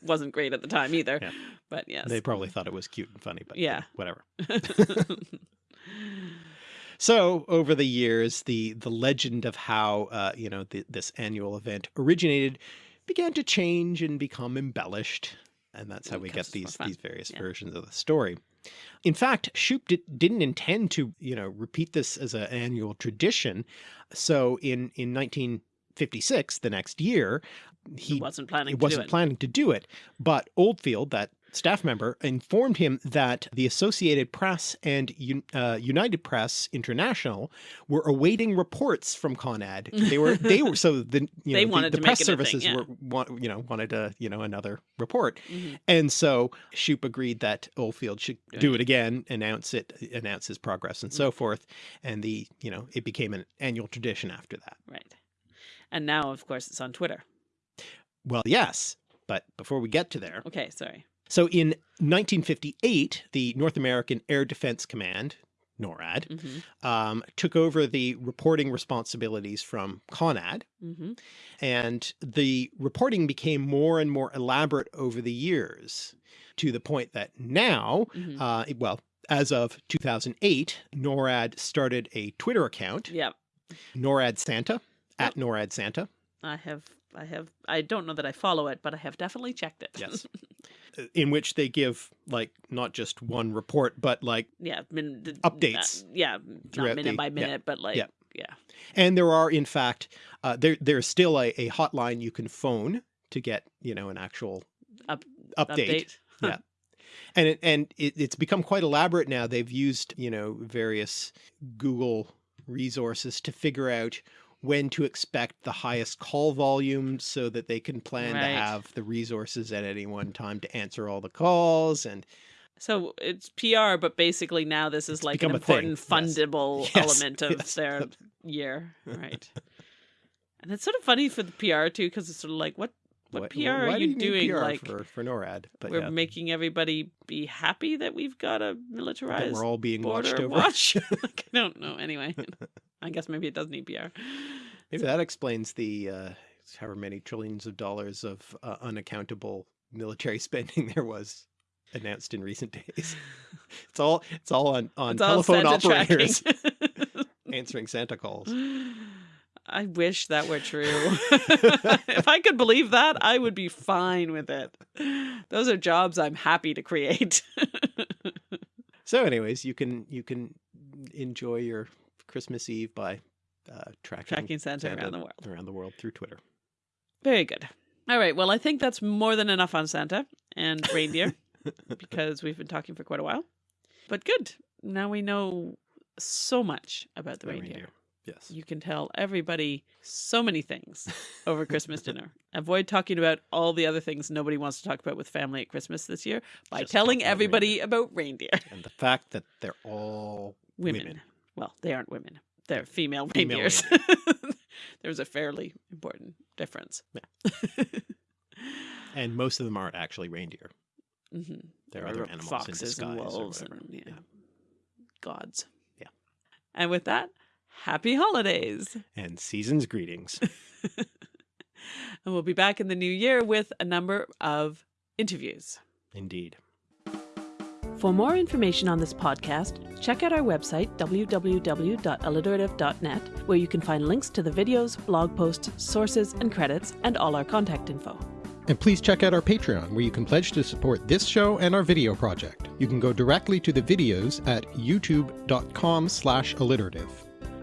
wasn't great at the time either. Yeah. But yes. They probably thought it was cute and funny, but Yeah. whatever. So over the years, the the legend of how uh, you know the, this annual event originated began to change and become embellished, and that's how we get Because it's more these these various Yeah. versions of the story. In fact, Shoup did, didn't intend to you know repeat this as an annual tradition. So in in 1956, the next year, he he wasn't planning he to wasn't do it. planning to do it. But Oldfield, that staff member, informed him that the Associated Press and uh, United Press International were awaiting reports from Conad. They were they were so the you know the- the, press services yeah. were you know wanted a you know another report. Mhm. And so Shoup agreed that Oldfield should Doing do it. again, announce it, announce his progress and Mm. so forth. And the, you know, it became an annual tradition after that. Right. And now, of course, it's on Twitter. Well, yes, but before we get to there, Okay, sorry. So in 1958, the North American Air Defense Command, NORAD, hmm um, took over the reporting responsibilities from CONAD, hmm and the reporting became more and more elaborate over the years to the point that now, hmm uh, well, as of 2008, NORAD started a Twitter account, yeah, NORAD Santa, at NORAD Santa, I have, I have, I don't know that I follow it, but I have definitely checked it. yes, in which they give like not just one report, but like yeah, min, Updates not- yeah, not minute the- by yeah, minute, but like, yeah. yeah. And there are, in fact, uh, there there's still a, a hotline you can phone to get, you know, an actual Up- update. Yeah. And it, and it, it's become quite elaborate now. They've used, you know, various Google resources to figure out when to expect the highest call volume so that they can plan Right. to have the resources at any one time to answer all the calls and So it's PR, but basically now this is like an become a thing, important fundable Yes, element of yes. their year, right? and it's sort of funny for the PR too, because it's sort of like, what what PR are why do you doing? PR Like, for, for NORAD? But we're yeah, making everybody be happy that we've got a that militarized we're all being watched over. watch. like, I don't know. Anyway, I guess maybe it does need PR. Maybe that explains the uh, however many trillions of dollars of uh, unaccountable military spending there was announced in recent days. It's all it's all on on It's telephone operators answering Santa calls. I wish that were true. if I could believe that, I would be fine with it. Those are jobs I'm happy to create. So, anyways, you can you can enjoy your Christmas Eve by uh, tracking, Tracking Santa Santa around the world. around the world through Twitter. Very good. All right. Well, I think that's more than enough on Santa and reindeer because we've been talking for quite a while. But good. Now we know so much about the The reindeer. reindeer. Yes. You can tell everybody so many things over Christmas dinner. Avoid talking about all the other things nobody wants to talk about with family at Christmas this year by Just telling everybody about reindeer. and the fact that they're all Women. women. Well, they aren't women. They're female, Female reindeers. There's a fairly important difference. and most of them aren't actually reindeer. hmm They're other animals in foxes disguise and wolves and yeah, Yeah. gods. Yeah. And with that, happy holidays. And season's greetings. And we'll be back in the new year with a number of interviews. Indeed. For more information on this podcast, check out our website, www.alliterative.net, where you can find links to the videos, blog posts, sources, and credits, and all our contact info. And please check out our Patreon, where you can pledge to support this show and our video project. You can go directly to the videos at youtube.com slash alliterative.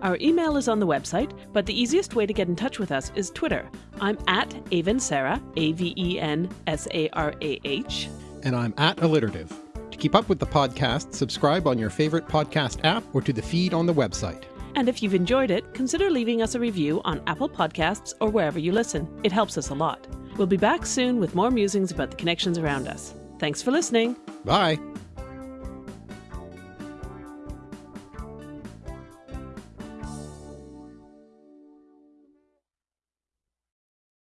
Our email is on the website, but the easiest way to get in touch with us is Twitter. I'm at Aven Sarah, A V E N S A R A H. And I'm at alliterative. To keep up with the podcast, subscribe on your favorite podcast app or to the feed on the website. And if you've enjoyed it, consider leaving us a review on Apple Podcasts or wherever you listen. It helps us a lot. We'll be back soon with more musings about the connections around us. Thanks for listening. Bye.